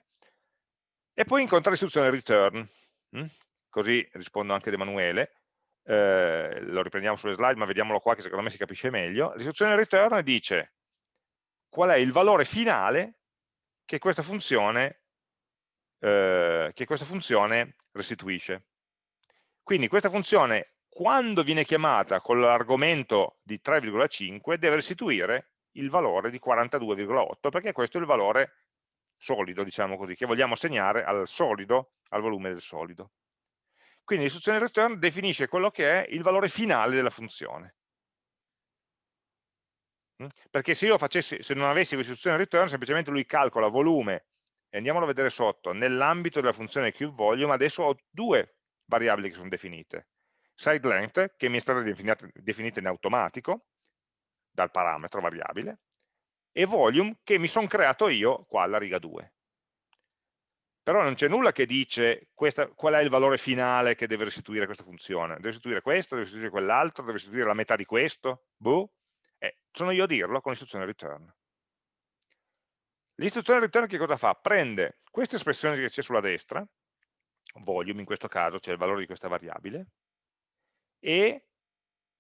e poi incontra l'istruzione return, hm? così rispondo anche ad Emanuele, eh, lo riprendiamo sulle slide ma vediamolo qua che secondo me si capisce meglio, l'istruzione return dice qual è il valore finale che questa funzione, eh, che questa funzione restituisce. Quindi questa funzione, quando viene chiamata con l'argomento di 3,5, deve restituire il valore di 42,8, perché questo è il valore solido, diciamo così, che vogliamo assegnare al solido, al volume del solido. Quindi l'istruzione return definisce quello che è il valore finale della funzione. Mm? Perché se io facessi, se non avessi questa istruzione return, semplicemente lui calcola volume, e andiamolo a vedere sotto, nell'ambito della funzione cubeVolume, adesso ho due variabili che sono definite. Side length, che mi è stata definita, definita in automatico, dal parametro variabile, e volume, che mi sono creato io qua alla riga 2. Però non c'è nulla che dice questa, qual è il valore finale che deve restituire questa funzione. Deve restituire questo, deve restituire quell'altro, deve restituire la metà di questo. Boh. Eh, sono io a dirlo con l'istruzione return. L'istruzione return che cosa fa? Prende questa espressione che c'è sulla destra, volume in questo caso, cioè il valore di questa variabile, e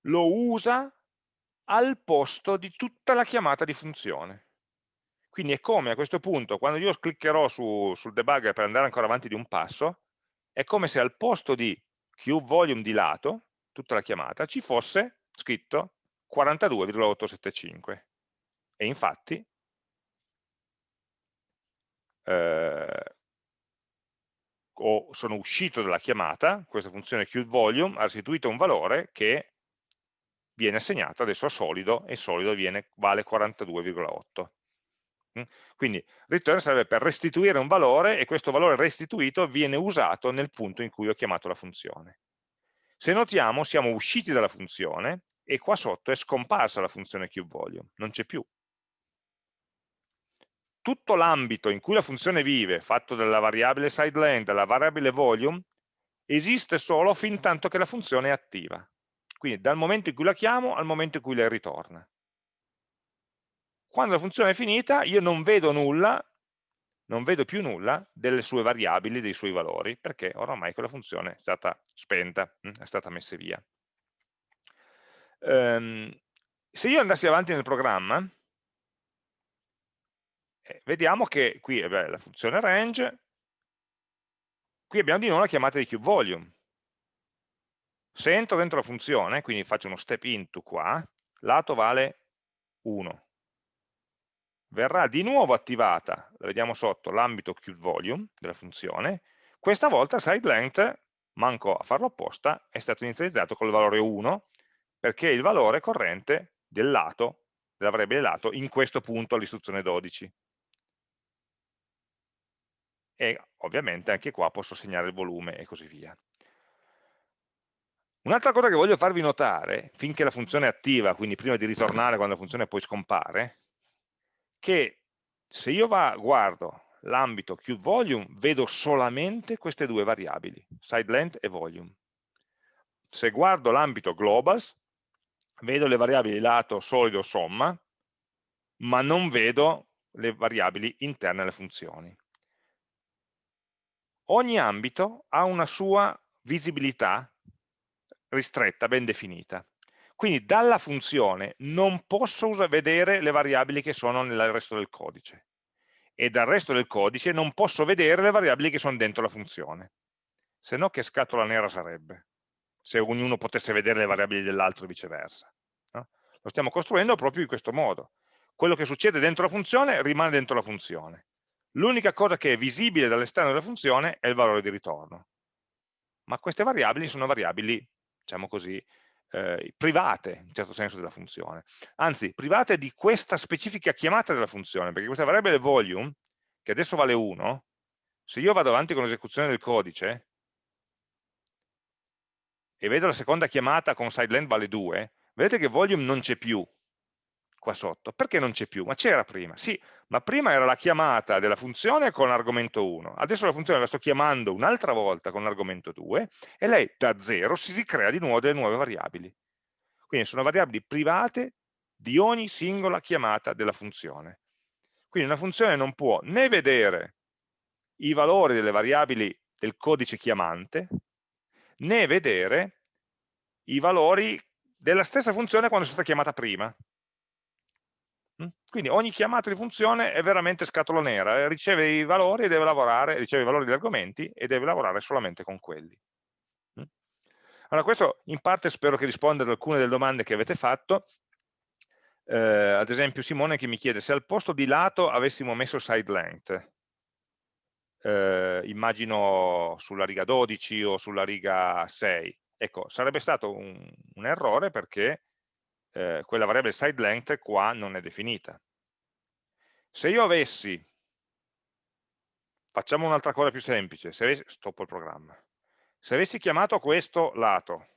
lo usa al posto di tutta la chiamata di funzione. Quindi è come a questo punto, quando io cliccherò su, sul debugger per andare ancora avanti di un passo, è come se al posto di qVolume di lato, tutta la chiamata, ci fosse scritto 42,875. E infatti eh, o sono uscito dalla chiamata, questa funzione QVolume ha restituito un valore che viene assegnato adesso a solido e solido viene, vale 42,8. Mm? Quindi return serve per restituire un valore e questo valore restituito viene usato nel punto in cui ho chiamato la funzione. Se notiamo siamo usciti dalla funzione e qua sotto è scomparsa la funzione QVolume, non c'è più tutto l'ambito in cui la funzione vive, fatto dalla variabile sideLength, dalla variabile volume, esiste solo fin tanto che la funzione è attiva. Quindi dal momento in cui la chiamo al momento in cui lei ritorna. Quando la funzione è finita io non vedo nulla, non vedo più nulla delle sue variabili, dei suoi valori, perché oramai quella funzione è stata spenta, hm, è stata messa via. Um, se io andassi avanti nel programma, eh, vediamo che qui eh, beh, la funzione range, qui abbiamo di nuovo la chiamata di cubeVolume. Se entro dentro la funzione, quindi faccio uno step into qua, lato vale 1. Verrà di nuovo attivata, la vediamo sotto, l'ambito cubeVolume della funzione, questa volta sideLength, manco a farlo apposta, è stato inizializzato con il valore 1, perché è il valore corrente del lato, della variabile lato, in questo punto all'istruzione 12. E ovviamente anche qua posso segnare il volume e così via. Un'altra cosa che voglio farvi notare, finché la funzione è attiva, quindi prima di ritornare quando la funzione poi scompare, che se io va, guardo l'ambito QVolume, vedo solamente queste due variabili, sideLength e volume. Se guardo l'ambito globals, vedo le variabili lato, solido, somma, ma non vedo le variabili interne alle funzioni. Ogni ambito ha una sua visibilità ristretta, ben definita. Quindi dalla funzione non posso vedere le variabili che sono nel resto del codice e dal resto del codice non posso vedere le variabili che sono dentro la funzione. Se no che scatola nera sarebbe, se ognuno potesse vedere le variabili dell'altro e viceversa. No? Lo stiamo costruendo proprio in questo modo. Quello che succede dentro la funzione rimane dentro la funzione. L'unica cosa che è visibile dall'esterno della funzione è il valore di ritorno. Ma queste variabili sono variabili diciamo così, eh, private, in certo senso, della funzione. Anzi, private di questa specifica chiamata della funzione, perché questa variabile volume, che adesso vale 1, se io vado avanti con l'esecuzione del codice, e vedo la seconda chiamata con sideLength vale 2, vedete che volume non c'è più, qua sotto. Perché non c'è più? Ma c'era prima. Sì, ma prima era la chiamata della funzione con l'argomento 1. Adesso la funzione la sto chiamando un'altra volta con l'argomento 2 e lei da 0 si ricrea di nuovo delle nuove variabili. Quindi sono variabili private di ogni singola chiamata della funzione. Quindi una funzione non può né vedere i valori delle variabili del codice chiamante, né vedere i valori della stessa funzione quando è stata chiamata prima. Quindi ogni chiamata di funzione è veramente scatola nera, eh, riceve i valori e deve lavorare, riceve i valori degli argomenti e deve lavorare solamente con quelli. Allora questo in parte spero che risponda ad alcune delle domande che avete fatto, eh, ad esempio Simone che mi chiede se al posto di lato avessimo messo side length, eh, immagino sulla riga 12 o sulla riga 6, ecco sarebbe stato un, un errore perché eh, quella variabile side length qua non è definita. Se io avessi, facciamo un'altra cosa più semplice, se avessi, stoppo il programma, se avessi chiamato questo lato,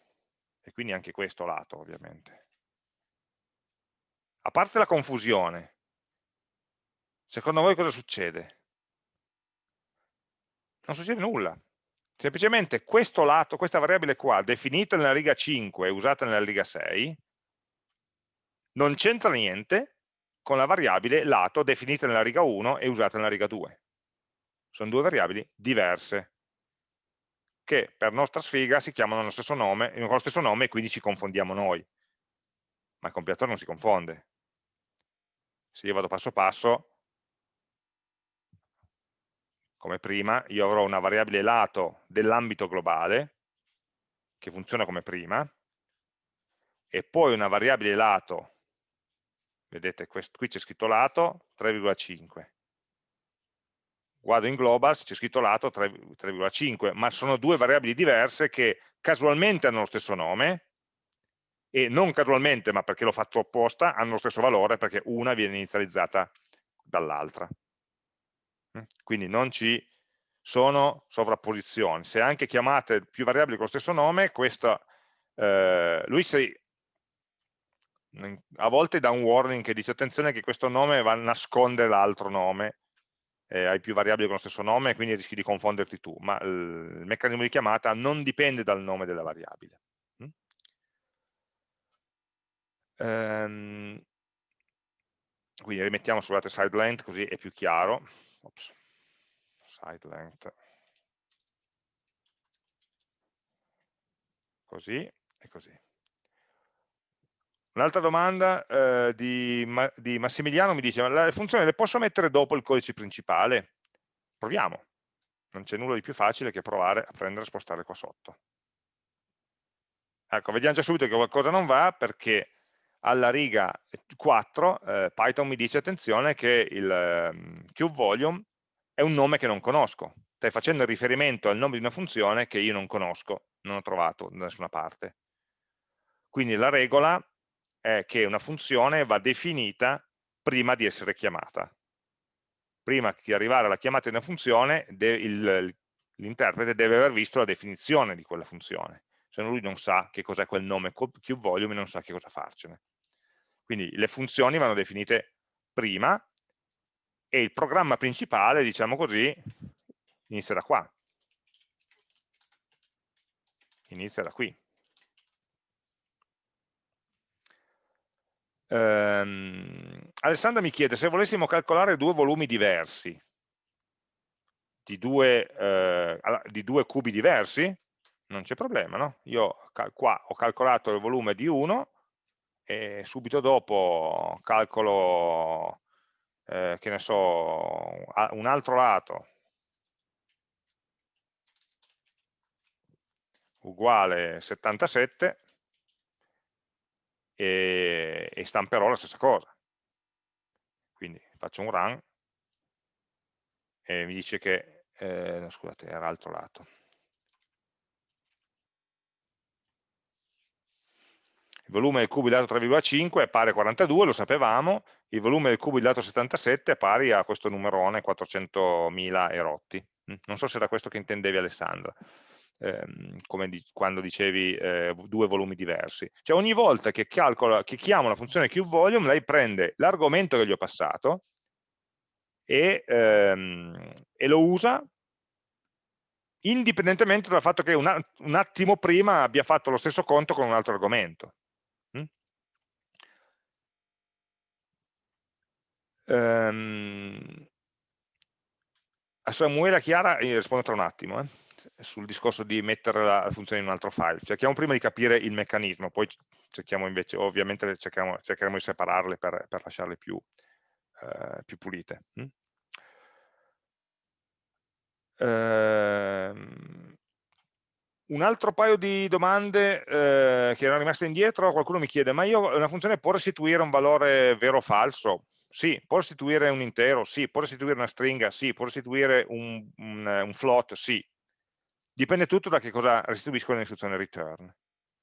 e quindi anche questo lato ovviamente, a parte la confusione, secondo voi cosa succede? Non succede nulla, semplicemente questo lato, questa variabile qua, definita nella riga 5 e usata nella riga 6, non c'entra niente con la variabile lato definita nella riga 1 e usata nella riga 2. Sono due variabili diverse che per nostra sfiga si chiamano lo stesso nome, con lo stesso nome e quindi ci confondiamo noi. Ma il compilatore non si confonde. Se io vado passo passo, come prima, io avrò una variabile lato dell'ambito globale, che funziona come prima, e poi una variabile lato vedete qui c'è scritto lato 3,5 guardo in globals c'è scritto lato 3,5 ma sono due variabili diverse che casualmente hanno lo stesso nome e non casualmente ma perché l'ho fatto apposta hanno lo stesso valore perché una viene inizializzata dall'altra. Mm? quindi non ci sono sovrapposizioni. Se anche chiamate più variabili con lo stesso nome questo, eh, lui si a volte dà un warning che dice attenzione che questo nome va a nascondere l'altro nome, eh, hai più variabili con lo stesso nome, quindi rischi di confonderti tu, ma il meccanismo di chiamata non dipende dal nome della variabile. Mm? Ehm, quindi rimettiamo scusate side length così è più chiaro. Ops. Side length. Così e così. Un'altra domanda eh, di, di, Massimiliano mi dice, ma le funzioni le posso mettere dopo il codice principale? Proviamo. Non c'è nulla di più facile che provare a prendere e spostare qua sotto. Ecco, vediamo già subito che qualcosa non va perché alla riga 4 eh, Python mi dice attenzione che il eh, QVolume è un nome che non conosco. Stai facendo riferimento al nome di una funzione che io non conosco, non ho trovato da nessuna parte. Quindi la regola è che una funzione va definita prima di essere chiamata. prima di arrivare alla chiamata di una funzione, l'interprete deve aver visto la definizione di quella funzione, se no lui non sa che cos'è quel nome QVolume e non sa che cosa farcene. Quindi le funzioni vanno definite prima e il programma principale, diciamo così, inizia da qua. Inizia da qui. Um, Alessandra mi chiede se volessimo calcolare due volumi diversi di due, eh, di due cubi diversi, non c'è problema, no? Io qua ho calcolato il volume di uno e subito dopo calcolo, eh, che ne so, un altro lato uguale 77 e, e stamperò la stessa cosa. Quindi faccio un run e mi dice che, eh, scusate, era l'altro lato. Il volume del cubo di dato 3,5 è pari a 42, lo sapevamo, il volume del cubo di dato 77 è pari a questo numerone 400.000 erotti. Mm, non so se era questo che intendevi Alessandra ehm, come di, quando dicevi eh, due volumi diversi. Cioè ogni volta che, calcola, che chiamo la funzione QVolume, lei prende l'argomento che gli ho passato e, ehm, e lo usa indipendentemente dal fatto che un, un, attimo prima abbia fatto lo stesso conto con un altro argomento. Um, a Samuele Chiara rispondo tra un attimo. Eh sul discorso di mettere la funzione in un altro file. Cerchiamo prima di capire il meccanismo, poi cerchiamo invece, ovviamente cerchiamo, cercheremo di separarle per, per lasciarle più, eh, più pulite. Mm? Ehm, un altro paio di domande eh, che erano rimaste indietro, qualcuno mi chiede, ma io una funzione può restituire un valore vero o falso? Sì, può restituire un intero? Sì, può restituire una stringa? Sì, può restituire un, un, un float? Sì, Dipende tutto da che cosa restituisco nell'istruzione return.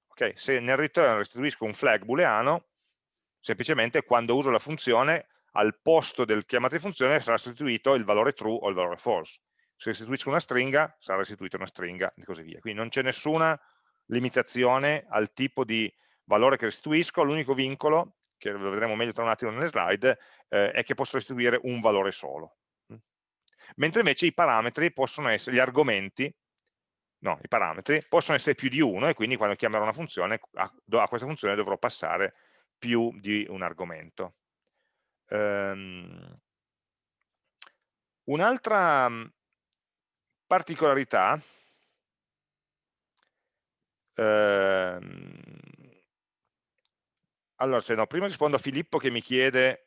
Okay? Se nel return restituisco un flag booleano, semplicemente quando uso la funzione, al posto del chiamata di funzione sarà restituito il valore true o il valore false. Se restituisco una stringa, sarà restituita una stringa e così via. Quindi non c'è nessuna limitazione al tipo di valore che restituisco, l'unico vincolo, che lo vedremo meglio tra un attimo nelle slide, eh, è che posso restituire un valore solo. Mentre invece i parametri possono essere, gli argomenti no, i parametri, possono essere più di uno e quindi quando chiamerò una funzione, a, a questa funzione dovrò passare più di un argomento. Um, Un'altra mm, particolarità ehm, allora, se no, prima rispondo a Filippo che mi chiede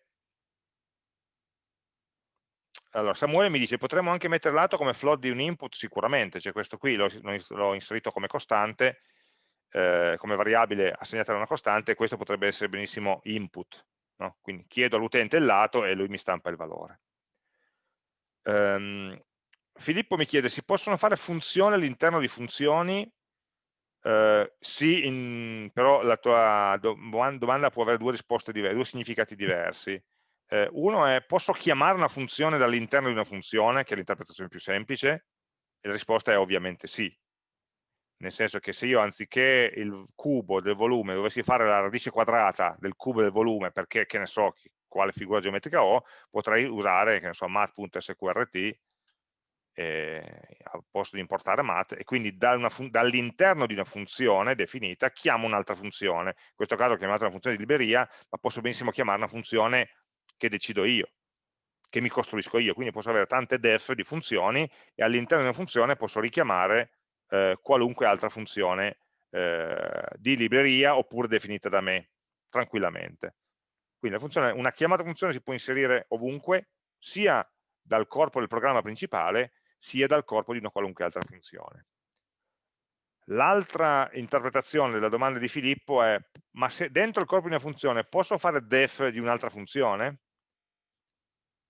allora, Samuele mi dice, potremmo anche mettere lato come float di un input? Sicuramente, cioè questo qui l'ho inserito come costante, eh, come variabile assegnata a una costante, questo potrebbe essere benissimo input. No? Quindi chiedo all'utente il lato e lui mi stampa il valore. Um, Filippo mi chiede, si possono fare funzioni all'interno di funzioni? Uh, sì, in, però la tua domanda può avere due risposte diverse, due significati diversi. Eh, uno è, posso chiamare una funzione dall'interno di una funzione, che è l'interpretazione più semplice? E la risposta è ovviamente sì. Nel senso che se io anziché il cubo del volume dovessi fare la radice quadrata del cubo del volume perché, che ne so, quale figura geometrica ho, potrei usare, che ne so, mat.sqrt eh, al posto di importare mat e quindi dall'interno di una funzione definita chiamo un'altra funzione. In questo caso ho chiamato una funzione di libreria, ma posso benissimo chiamare una funzione che decido io, che mi costruisco io, quindi posso avere tante def di funzioni e all'interno di una funzione posso richiamare eh, qualunque altra funzione eh, di libreria oppure definita da me, tranquillamente. Quindi funzione, una chiamata funzione si può inserire ovunque, sia dal corpo del programma principale, sia dal corpo di una qualunque altra funzione. L'altra interpretazione della domanda di Filippo è, ma se dentro il corpo di una funzione posso fare def di un'altra funzione?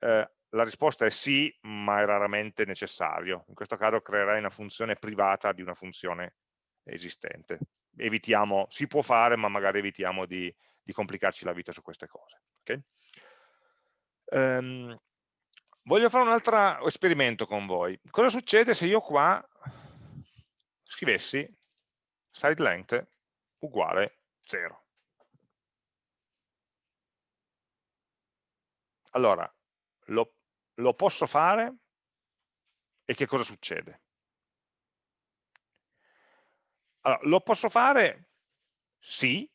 Eh, la risposta è sì, ma è raramente necessario. In questo caso creerai una funzione privata di una funzione esistente. Evitiamo, si può fare, ma magari evitiamo di, di complicarci la vita su queste cose. Okay? Um, voglio fare un altro esperimento con voi. Cosa succede se io qua scrivessi side length uguale 0? Allora, lo, lo posso fare e che cosa succede? Allora, lo posso fare? Sì,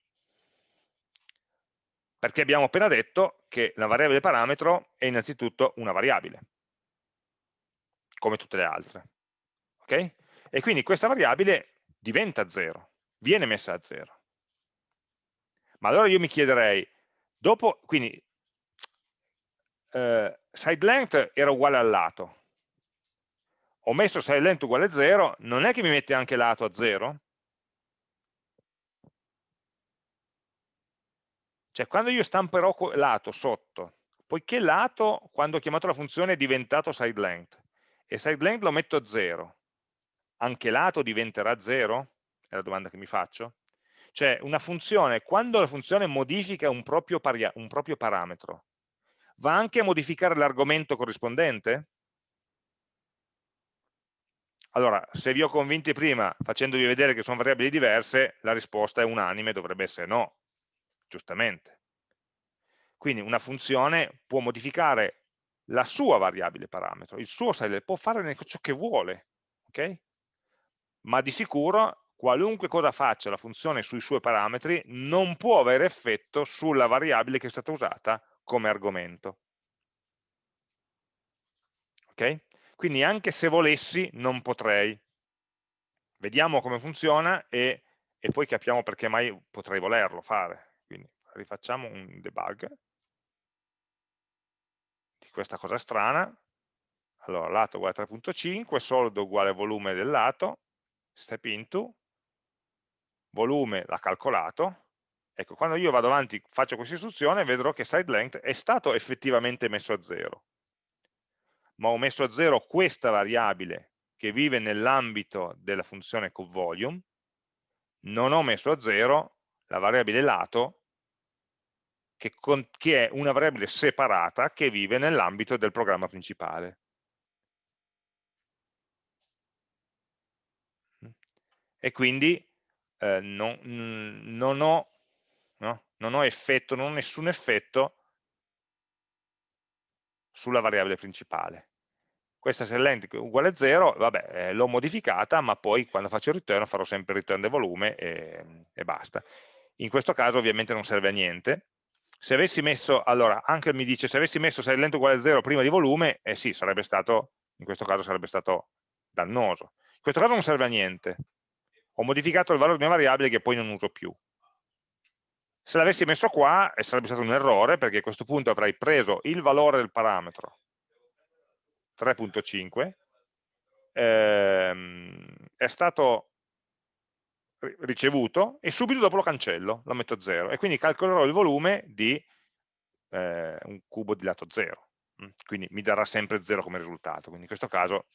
perché abbiamo appena detto che la variabile parametro è innanzitutto una variabile, come tutte le altre. Okay? E quindi questa variabile diventa 0, viene messa a 0. Ma allora io mi chiederei, dopo, quindi eh, side length era uguale al lato, ho messo side length uguale a 0, non è che mi mette anche lato a 0? Cioè quando io stamperò lato sotto, poiché lato quando ho chiamato la funzione è diventato side length e side length lo metto a 0, anche lato diventerà 0? È la domanda che mi faccio. Cioè una funzione, quando la funzione modifica un proprio, un proprio parametro, va anche a modificare l'argomento corrispondente? Allora, se vi ho convinti prima facendovi vedere che sono variabili diverse, la risposta è unanime, dovrebbe essere no, giustamente. Quindi una funzione può modificare la sua variabile parametro, il suo size, può fare ciò che vuole, ok? Ma di sicuro qualunque cosa faccia la funzione sui suoi parametri non può avere effetto sulla variabile che è stata usata come argomento. Ok? Quindi anche se volessi non potrei. Vediamo come funziona e, e poi capiamo perché mai potrei volerlo fare quindi rifacciamo un debug di questa cosa strana. Allora, lato uguale 3.5, soldo uguale volume del lato, step into, volume l'ha calcolato. Ecco, quando io vado avanti, faccio questa istruzione, vedrò che side length è stato effettivamente messo a 0. Ma ho messo a 0 questa variabile che vive nell'ambito della funzione covvolume, non ho messo a 0 la variabile lato, che, con, che è una variabile separata che vive nell'ambito del programma principale. E quindi eh, non, non, ho, no? non ho effetto, non ho nessun effetto sulla variabile principale. Questa se length uguale a 0, vabbè, eh, l'ho modificata, ma poi quando faccio il return farò sempre il return del volume e, e basta. In questo caso ovviamente non serve a niente. Se avessi messo, allora, anche mi dice, se avessi messo se lento uguale a 0 prima di volume, eh sì, sarebbe stato, in questo caso sarebbe stato dannoso. In questo caso non serve a niente. Ho modificato il valore di una variabile che poi non uso più. Se l'avessi messo qua eh, sarebbe stato un errore, perché a questo punto avrei preso il valore del parametro 3.5, ehm, è stato ricevuto e subito dopo lo cancello, lo metto a 0 e quindi calcolerò il volume di eh, un cubo di lato 0 mm, quindi mi darà sempre 0 come risultato. Quindi in questo caso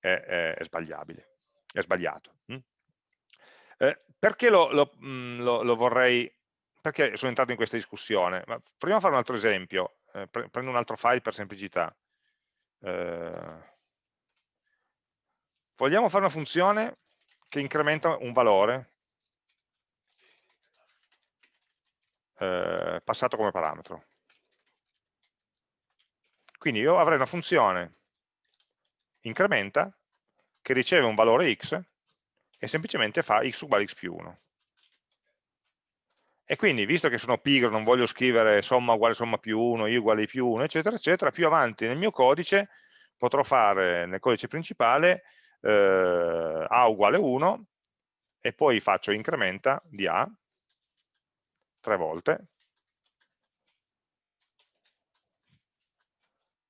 è, è, è sbagliabile è sbagliato mm. eh, perché lo, lo, mm, lo, lo, vorrei perché sono entrato in questa discussione Ma proviamo a fare un altro esempio eh, prendo un altro file per semplicità eh, vogliamo fare una funzione che incrementa un valore eh, passato come parametro. Quindi io avrei una funzione incrementa che riceve un valore x e semplicemente fa x uguale x più 1. E quindi, visto che sono pigro, non voglio scrivere somma uguale somma più 1, i uguale i più 1, eccetera, eccetera, più avanti nel mio codice potrò fare nel codice principale eh, a uguale 1 e poi faccio incrementa di a tre volte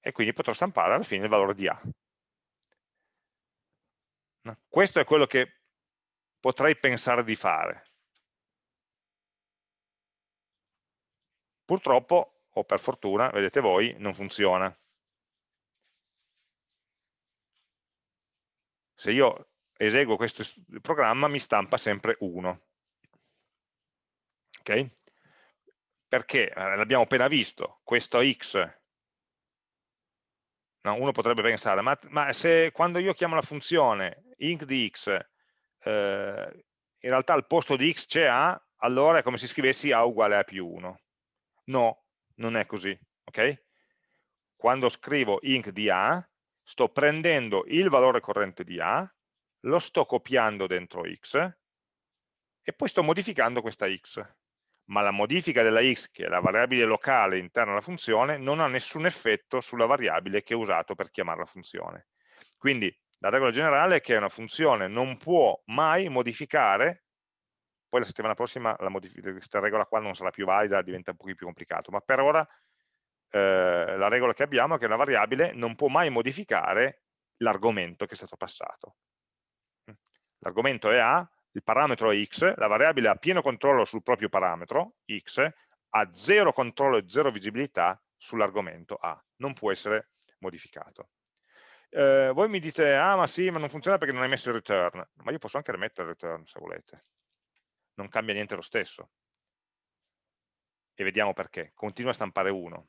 e quindi potrò stampare alla fine il valore di a. Questo è quello che potrei pensare di fare. Purtroppo, o per fortuna, vedete voi, non funziona. se io eseguo questo programma mi stampa sempre 1. Ok? Perché, eh, l'abbiamo appena visto, questo x No, uno potrebbe pensare, ma, ma, se quando io chiamo la funzione int di x, eh, in realtà al posto di x c'è a, allora è come se scrivessi a uguale a più 1. No, non è così, ok? Quando scrivo int di a, sto prendendo il valore corrente di a, lo sto copiando dentro x e poi sto modificando questa x. Ma la modifica della x, che è la variabile locale interna alla funzione, non ha nessun effetto sulla variabile che ho usato per chiamare la funzione. Quindi la regola generale è che una funzione non può mai modificare, poi la settimana prossima la questa regola qua non sarà più valida, diventa un po' più complicato, ma per ora eh, la regola che abbiamo è che una variabile non può mai modificare l'argomento che è stato passato. L'argomento è A, il parametro è X, la variabile ha pieno controllo sul proprio parametro, X, ha zero controllo e zero visibilità sull'argomento A, non può essere modificato. Eh, voi mi dite, ah ma sì, ma non funziona perché non hai messo il return, ma io posso anche rimettere il return se volete, non cambia niente lo stesso. E vediamo perché, continua a stampare 1.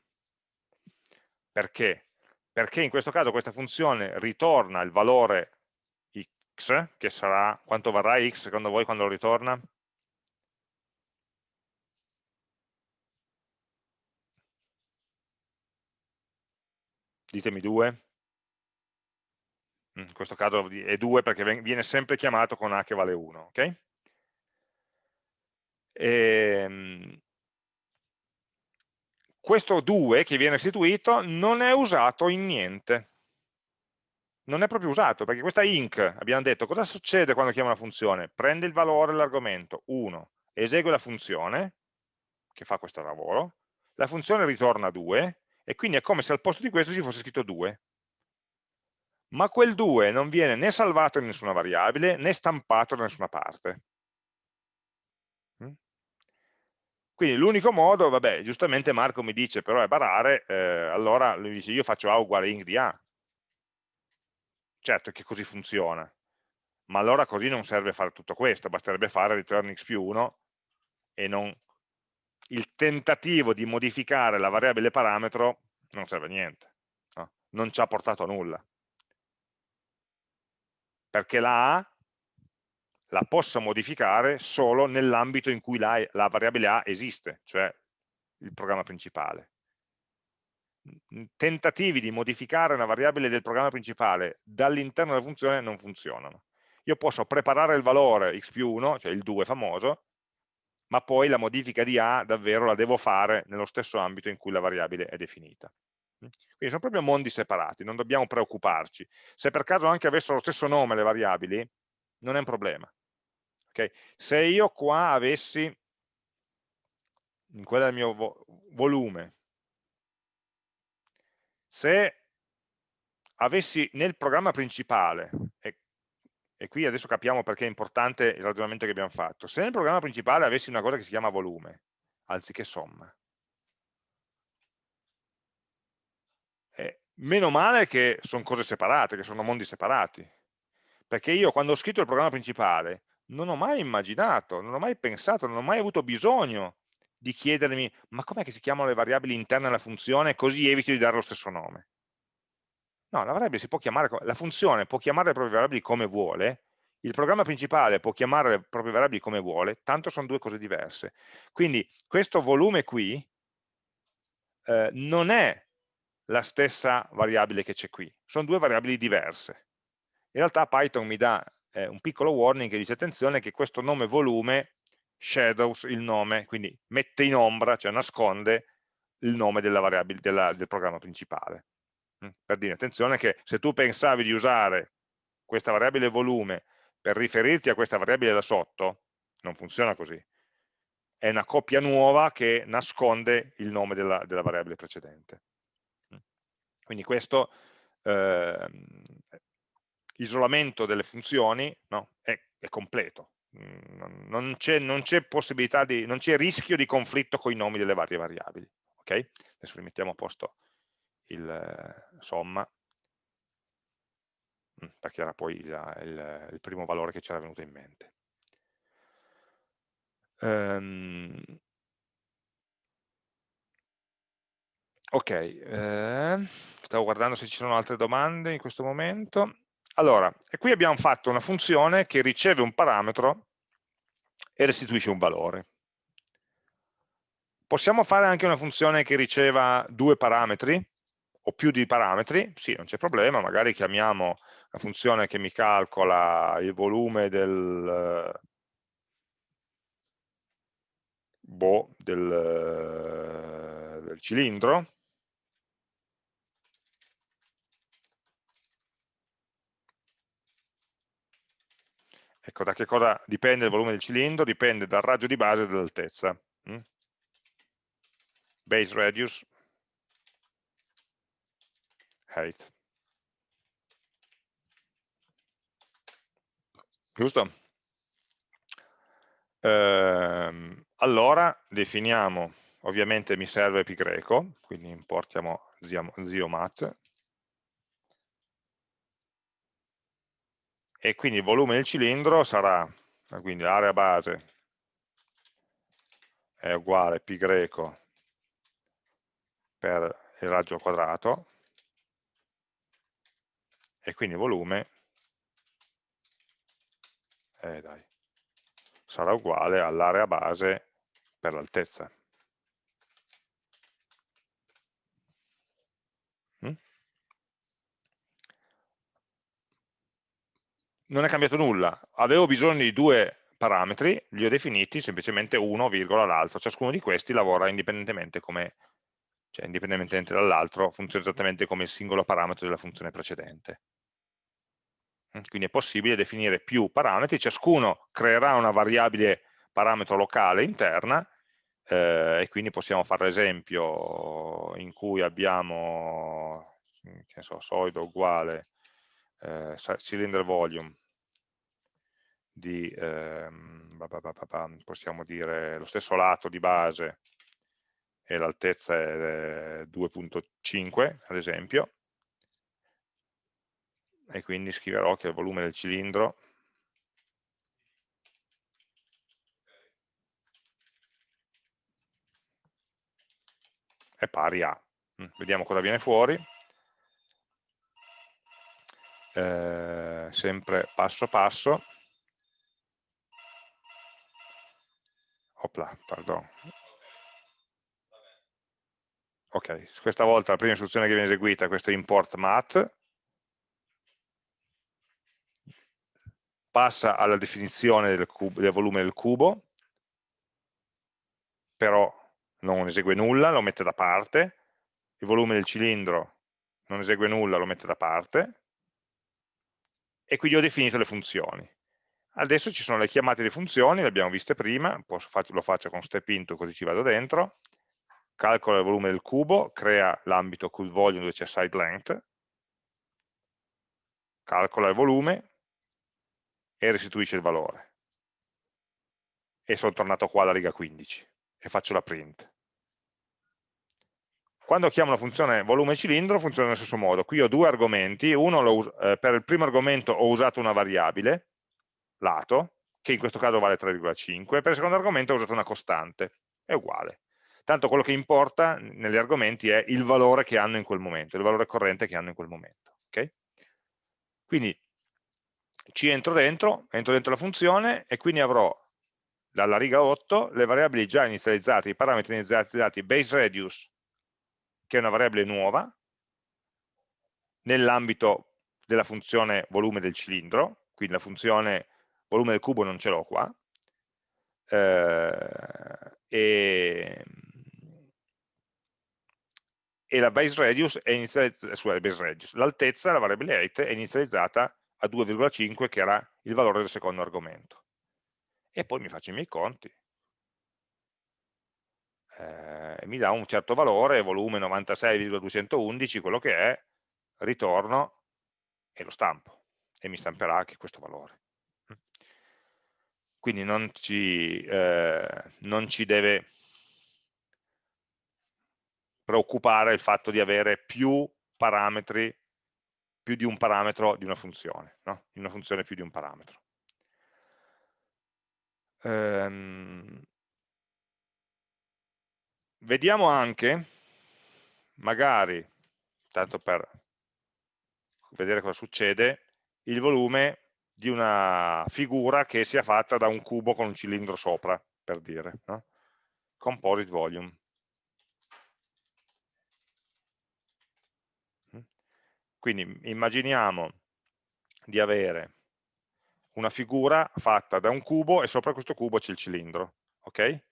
Perché? Perché in questo caso questa funzione ritorna il valore x, che sarà, quanto varrà x secondo voi quando lo ritorna? Ditemi 2. In questo caso è 2 perché viene sempre chiamato con a che vale 1, ok? Ehm, questo 2 che viene restituito non è usato in niente. Non è proprio usato, perché questa inc, abbiamo detto, cosa succede quando chiamo una funzione? Prende il valore dell'argomento 1, esegue la funzione, che fa questo lavoro, la funzione ritorna 2, e quindi è come se al posto di questo ci fosse scritto 2. Ma quel 2 non viene né salvato in nessuna variabile, né stampato da nessuna parte. Quindi l'unico modo, vabbè, giustamente Marco mi dice però è barare, eh, allora lui dice io faccio A uguale ing di A. Certo che così funziona, ma allora così non serve fare tutto questo, basterebbe fare return x più 1 e non il tentativo di modificare la variabile parametro non serve a niente, no? non ci ha portato a nulla. Perché la A la possa modificare solo nell'ambito in cui la, la, variabile A esiste, cioè il programma principale. Tentativi di modificare una variabile del programma principale dall'interno della funzione non funzionano. Io posso preparare il valore x più 1, cioè il 2 famoso, ma poi la modifica di A davvero la devo fare nello stesso ambito in cui la variabile è definita. Quindi sono proprio mondi separati, non dobbiamo preoccuparci. Se per caso anche avessero lo stesso nome le variabili, non è un problema. Okay? Se io qua avessi, in quella del mio vo volume, se avessi nel programma principale, e, e, qui adesso capiamo perché è importante il ragionamento che abbiamo fatto, se nel programma principale avessi una cosa che si chiama volume, anziché somma, meno male che sono cose separate, che sono mondi separati, perché io quando ho scritto il programma principale non ho mai immaginato, non ho mai pensato, non ho mai avuto bisogno di chiedermi ma com'è che si chiamano le variabili interne alla funzione così evito di dare lo stesso nome. No, la chiamare, la funzione può chiamare le proprie variabili come vuole, il programma principale può chiamare le proprie variabili come vuole, tanto sono due cose diverse. Quindi questo volume qui eh, non è la stessa variabile che c'è qui, sono due variabili diverse. In realtà Python mi dà eh, un piccolo warning che dice attenzione che questo nome volume shadows il nome, quindi mette in ombra, cioè nasconde il nome della variabile della, del programma principale. Mm, per dire, attenzione che se tu pensavi di usare questa variabile volume per riferirti a questa variabile da sotto, non funziona così. È una coppia nuova che nasconde il nome della, della variabile precedente. Mm. Quindi questo eh, isolamento delle funzioni no, è, è, completo, mm, non c'è possibilità di, non c'è rischio di conflitto con i nomi delle varie variabili. Ok? Adesso rimettiamo a posto il somma, mm, perché era poi il, il, il primo valore che ci era venuto in mente. Um, Ok, eh, stavo guardando se ci sono altre domande in questo momento. Allora, qui abbiamo fatto una funzione che riceve un parametro e restituisce un valore. Possiamo fare anche una funzione che riceva due parametri o più di parametri? Sì, non c'è problema, magari chiamiamo la funzione che mi calcola il volume del, boh, del, del cilindro Ecco, da che cosa dipende il volume del cilindro? Dipende dal raggio di base e dall'altezza. Mm? Base radius height. Giusto? Ehm, allora definiamo, ovviamente mi serve pi greco, quindi importiamo ziomat, e quindi il volume del cilindro sarà, quindi l'area base è uguale pi greco per il raggio quadrato e quindi il volume eh, dai, sarà uguale all'area base per l'altezza. Non è cambiato nulla, avevo bisogno di due parametri, li ho definiti semplicemente uno, virgola, l'altro, ciascuno di questi lavora indipendentemente come, cioè indipendentemente dall'altro, funziona esattamente come il singolo parametro della funzione precedente. Mm, quindi è possibile definire più parametri, ciascuno creerà una variabile parametro locale interna eh, e quindi possiamo fare l'esempio in cui abbiamo che so, solido uguale eh, cylinder volume di, ehm, possiamo dire, lo stesso lato di base e l'altezza è 2.5 ad esempio, e quindi scriverò che il volume del cilindro è pari a. Mm, vediamo cosa viene fuori eh, sempre passo passo. Opla, pardon. Ok, questa volta la prima istruzione che viene eseguita è questo import mat, passa alla definizione del, del, volume del cubo, però non esegue nulla, lo mette da parte, il volume del cilindro non esegue nulla, lo mette da parte, e quindi ho definito le funzioni. Adesso ci sono le chiamate di funzioni, le abbiamo viste prima, lo faccio con step into così ci vado dentro, calcola il volume del cubo, crea l'ambito cool volume dove c'è side length, calcola il volume e restituisce il valore. E sono tornato qua alla riga 15 e faccio la print. Quando chiamo la funzione volume cilindro funziona nello stesso modo. Qui ho due argomenti, uno eh, per il primo argomento ho usato una variabile, lato, che in questo caso vale 3,5, per il secondo argomento ho usato una costante, è uguale. Tanto quello che importa negli argomenti è il valore che hanno in quel momento, il valore corrente che hanno in quel momento. Okay? Quindi ci entro dentro, entro dentro la funzione e quindi avrò dalla riga 8 le variabili già inizializzate, i parametri inizializzati base radius che è una variabile nuova, nell'ambito della funzione volume del cilindro, quindi la funzione volume del cubo non ce l'ho qua, eh, e, e, la base radius è inizializzata, l'altezza, la variabile height, è inizializzata a 2,5 che era il valore del secondo argomento. E poi mi faccio i miei conti, eh, mi dà un certo valore, volume 96,211, quello che è, ritorno e lo stampo e mi stamperà anche questo valore. Quindi non ci, eh, non ci deve preoccupare il fatto di avere più parametri, più di un parametro di una funzione, no? di una funzione più di un parametro. Ehm, Vediamo anche, magari, tanto per vedere cosa succede, il volume di una figura che sia fatta da un cubo con un cilindro sopra, per dire, no? composite volume. Quindi immaginiamo di avere una figura fatta da un cubo e sopra questo cubo c'è il cilindro, ok?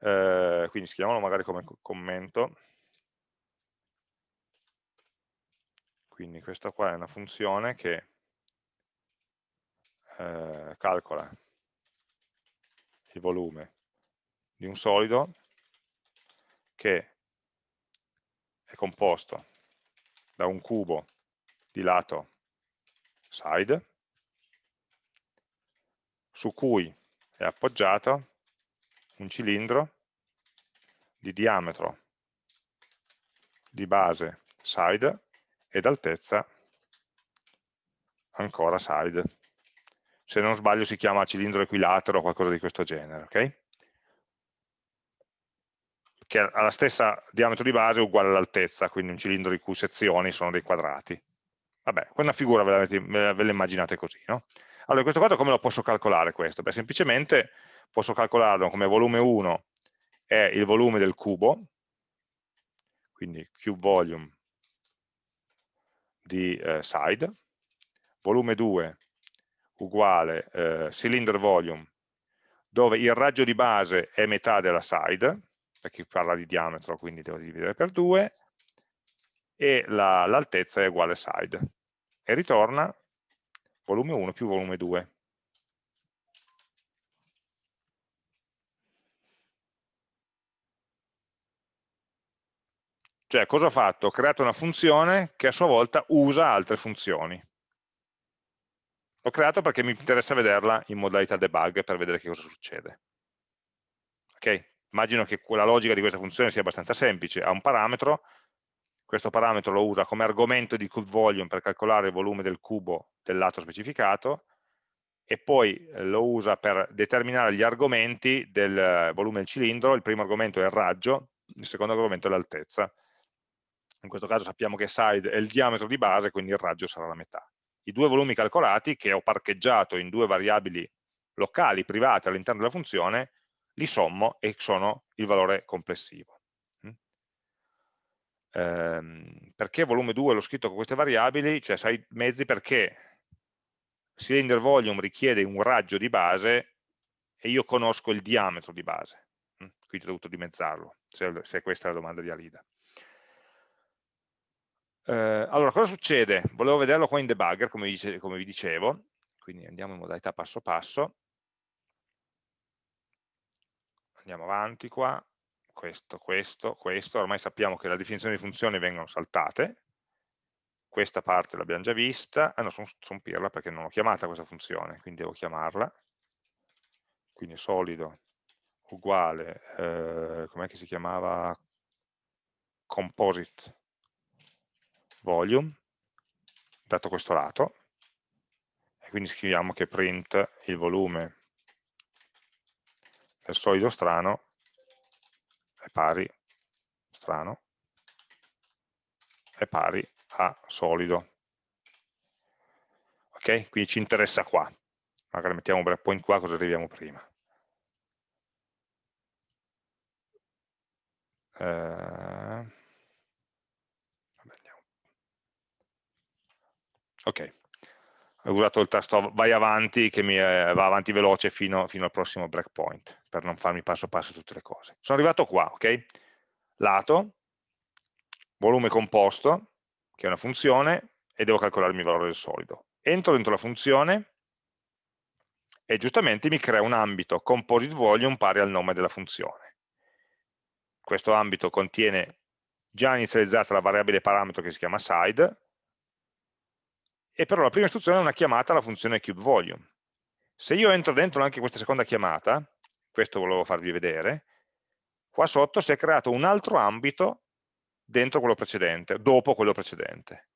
Eh, quindi scriviamolo magari come commento. Quindi questa qua è una funzione che eh, calcola il volume di un solido che è composto da un cubo di lato side su cui è appoggiato un cilindro di diametro di base side ed altezza ancora side. Se non sbaglio si chiama cilindro equilatero o qualcosa di questo genere, ok? Che ha la stessa diametro di base uguale all'altezza, quindi un cilindro di cui sezioni sono dei quadrati. Vabbè, quella figura ve la, immaginate così, no? Allora, questo caso come lo posso calcolare questo? Beh, semplicemente posso calcolarlo come volume 1 è il volume del cubo, quindi cube volume di eh, side, volume 2 uguale eh, cylinder volume, dove il raggio di base è metà della side, perché parla di diametro, quindi devo dividere per 2, e l'altezza la, è uguale side. E ritorna volume 1 più volume 2. Cioè, cosa ho fatto? Ho creato una funzione che a sua volta usa altre funzioni. L'ho creato perché mi interessa vederla in modalità debug per vedere che cosa succede. Ok? Immagino che la logica di questa funzione sia abbastanza semplice. Ha un parametro, questo parametro lo usa come argomento di cube volume per calcolare il volume del cubo del lato specificato e poi eh, lo usa per determinare gli argomenti del eh, volume del cilindro. Il primo argomento è il raggio, il secondo argomento è l'altezza in questo caso sappiamo che side è il diametro di base, quindi il raggio sarà la metà. I due volumi calcolati, che ho parcheggiato in due variabili locali, private all'interno della funzione, li sommo e sono il valore complessivo. Mm? Ehm, perché volume 2 l'ho scritto con queste variabili? Cioè sai mezzi perché cylinder volume richiede un raggio di base e io conosco il diametro di base, mm? quindi ho dovuto dimezzarlo, se, se questa è la domanda di Alida. Eh, allora, cosa succede? Volevo vederlo qua in debugger, come, dice, come vi dicevo, quindi andiamo in modalità passo passo, andiamo avanti qua, questo, questo, questo, ormai sappiamo che le definizioni di funzioni vengono saltate, questa parte l'abbiamo già vista, ah no, sono son pirla perché non ho chiamata questa funzione, quindi devo chiamarla, quindi solido uguale, eh, com'è che si chiamava, composite volume, dato questo lato, e quindi scriviamo che print il volume del solido strano è pari, strano, è pari a solido. Ok? Quindi ci interessa qua. Magari mettiamo un breakpoint qua, cosa arriviamo prima. Eh, ok. Ho usato il tasto vai avanti che mi eh, va avanti veloce fino, fino, al prossimo breakpoint per non farmi passo passo tutte le cose. Sono arrivato qua ok? Lato volume composto che è una funzione e devo calcolarmi il valore del solido. Entro dentro la funzione e giustamente mi crea un ambito composite volume pari al nome della funzione. Questo ambito contiene già inizializzata la variabile parametro che si chiama side e però la prima istruzione è una chiamata alla funzione cubeVolume. Se io entro dentro anche questa seconda chiamata, questo volevo farvi vedere, qua sotto si è creato un altro ambito dentro quello precedente, dopo quello precedente.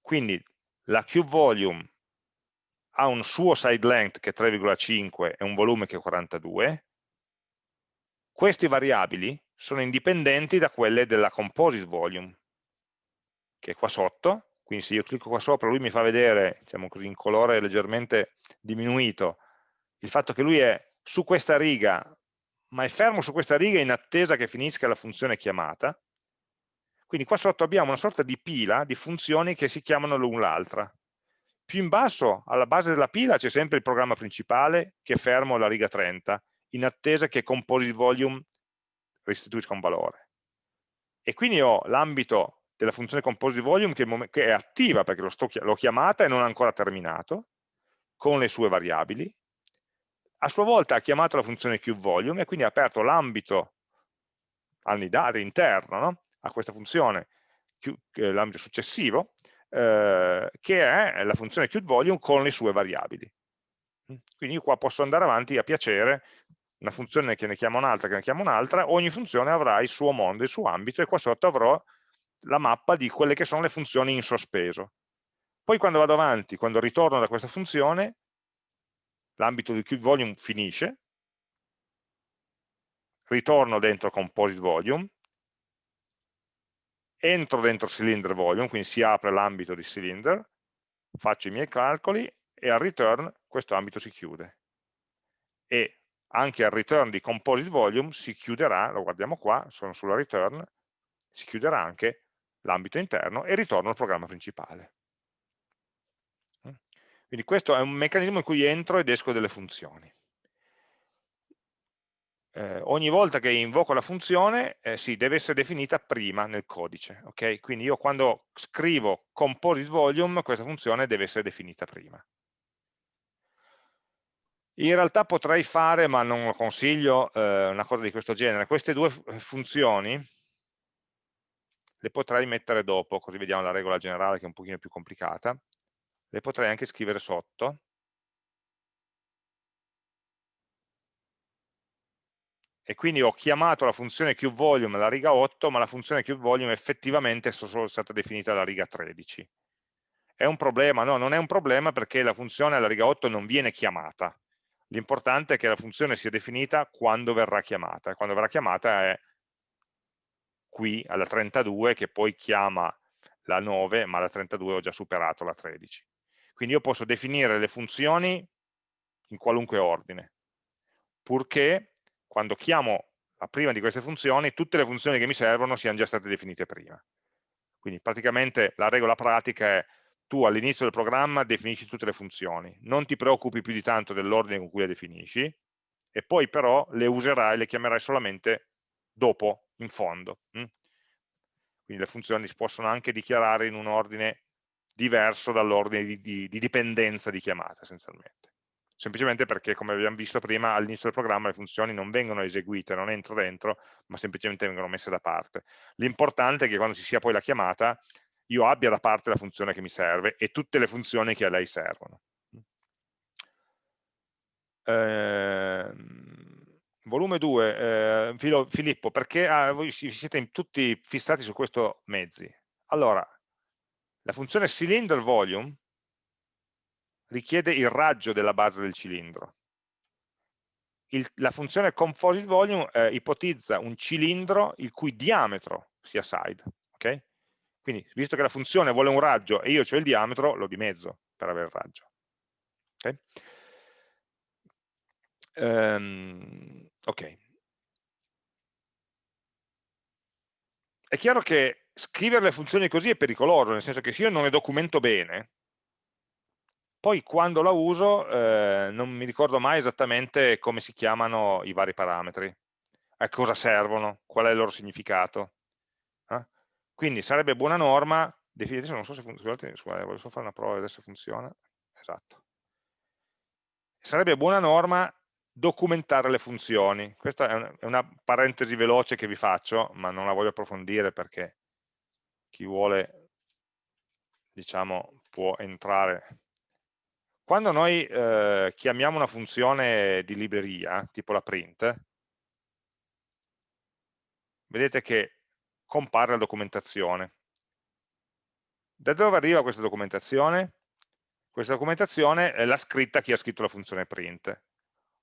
Quindi la cubeVolume ha un suo side length che è 3,5 e un volume che è 42, queste variabili sono indipendenti da quelle della composite volume, che è qua sotto, quindi se io clicco qua sopra lui mi fa vedere, diciamo così, in colore leggermente diminuito, il fatto che lui è su questa riga, ma è fermo su questa riga in attesa che finisca la funzione chiamata, quindi qua sotto abbiamo una sorta di pila di funzioni che si chiamano l'un l'altra. Più in basso, alla base della pila, c'è sempre il programma principale che è fermo alla riga 30, in attesa che composite volume restituisca un valore. E quindi ho l'ambito della funzione composite volume che, che è attiva perché l'ho chiamata e non ha ancora terminato, con le sue variabili. A sua volta ha chiamato la funzione queueVolume e quindi ha aperto l'ambito interno no? a questa funzione, l'ambito successivo, eh, che è la funzione queueVolume con le sue variabili. Quindi io qua posso andare avanti a piacere, una funzione che ne chiama un'altra, che ne chiama un'altra, ogni funzione avrà il suo mondo, il suo ambito e qua sotto avrò la mappa di quelle che sono le funzioni in sospeso. Poi quando vado avanti, quando ritorno da questa funzione, l'ambito di queueVolume finisce, ritorno dentro composite volume, entro dentro cylinder volume, quindi si apre l'ambito di cylinder, faccio i miei calcoli e al return questo ambito si chiude. E anche al return di composite volume si chiuderà, lo guardiamo qua, sono sulla return, si chiuderà anche l'ambito interno e ritorno al programma principale. Quindi questo è un meccanismo in cui entro ed esco delle funzioni eh, ogni volta che invoco la funzione eh, sì, deve essere definita prima nel codice. Okay? Quindi io quando scrivo composite volume, questa funzione deve essere definita prima. In realtà potrei fare, ma non lo consiglio, eh, una cosa di questo genere. Queste due funzioni le potrei mettere dopo, così vediamo la regola generale che è un pochino più complicata. Le potrei anche scrivere sotto, e quindi ho chiamato la funzione queueVolume alla riga 8, ma la funzione queueVolume effettivamente è solo stata definita alla riga 13. È un problema? No, non è un problema perché la funzione alla riga 8 non viene chiamata. L'importante è che la funzione sia definita quando verrà chiamata. Quando verrà chiamata è qui alla 32 che poi chiama la 9, ma la 32 ho già superato la 13. Quindi io posso definire le funzioni in qualunque ordine, purché quando chiamo la prima di queste funzioni, tutte le funzioni che mi servono siano già state definite prima. Quindi praticamente la regola pratica è tu all'inizio del programma definisci tutte le funzioni, non ti preoccupi più di tanto dell'ordine con cui le definisci, e poi però le userai, le chiamerai solamente dopo, in fondo. Hm? Quindi le funzioni si possono anche dichiarare in un ordine diverso dall'ordine di, di, di dipendenza di chiamata essenzialmente semplicemente perché, come abbiamo visto prima, all'inizio del programma le funzioni non vengono eseguite, non entro dentro, ma semplicemente vengono messe da parte. L'importante è che quando ci sia poi la chiamata, io abbia da parte la funzione che mi serve e tutte le funzioni che a lei servono. Eh, volume 2, eh, Filippo, perché ah, voi siete tutti fissati su questo mezzi? Allora, la funzione cylinder volume richiede il raggio della base del cilindro. Il, la funzione composite volume eh, ipotizza un cilindro il cui diametro sia side. Okay? Quindi, visto che la funzione vuole un raggio e io ho il diametro, lo dimezzo per avere il raggio. Okay? Um, ok. È chiaro che scrivere le funzioni così è pericoloso, nel senso che se io non le documento bene, poi quando la uso eh, non mi ricordo mai esattamente come si chiamano i vari parametri, a cosa servono, qual è il loro significato. Eh? Quindi sarebbe buona norma, definire, non so se funziona, voglio solo fare una prova adesso funziona, esatto. Sarebbe buona norma documentare le funzioni. Questa è una parentesi veloce che vi faccio, ma non la voglio approfondire perché chi vuole diciamo, può entrare quando noi eh, chiamiamo una funzione di libreria, tipo la print, vedete che compare la documentazione. Da dove arriva questa documentazione? Questa documentazione è la scritta chi ha scritto la funzione print.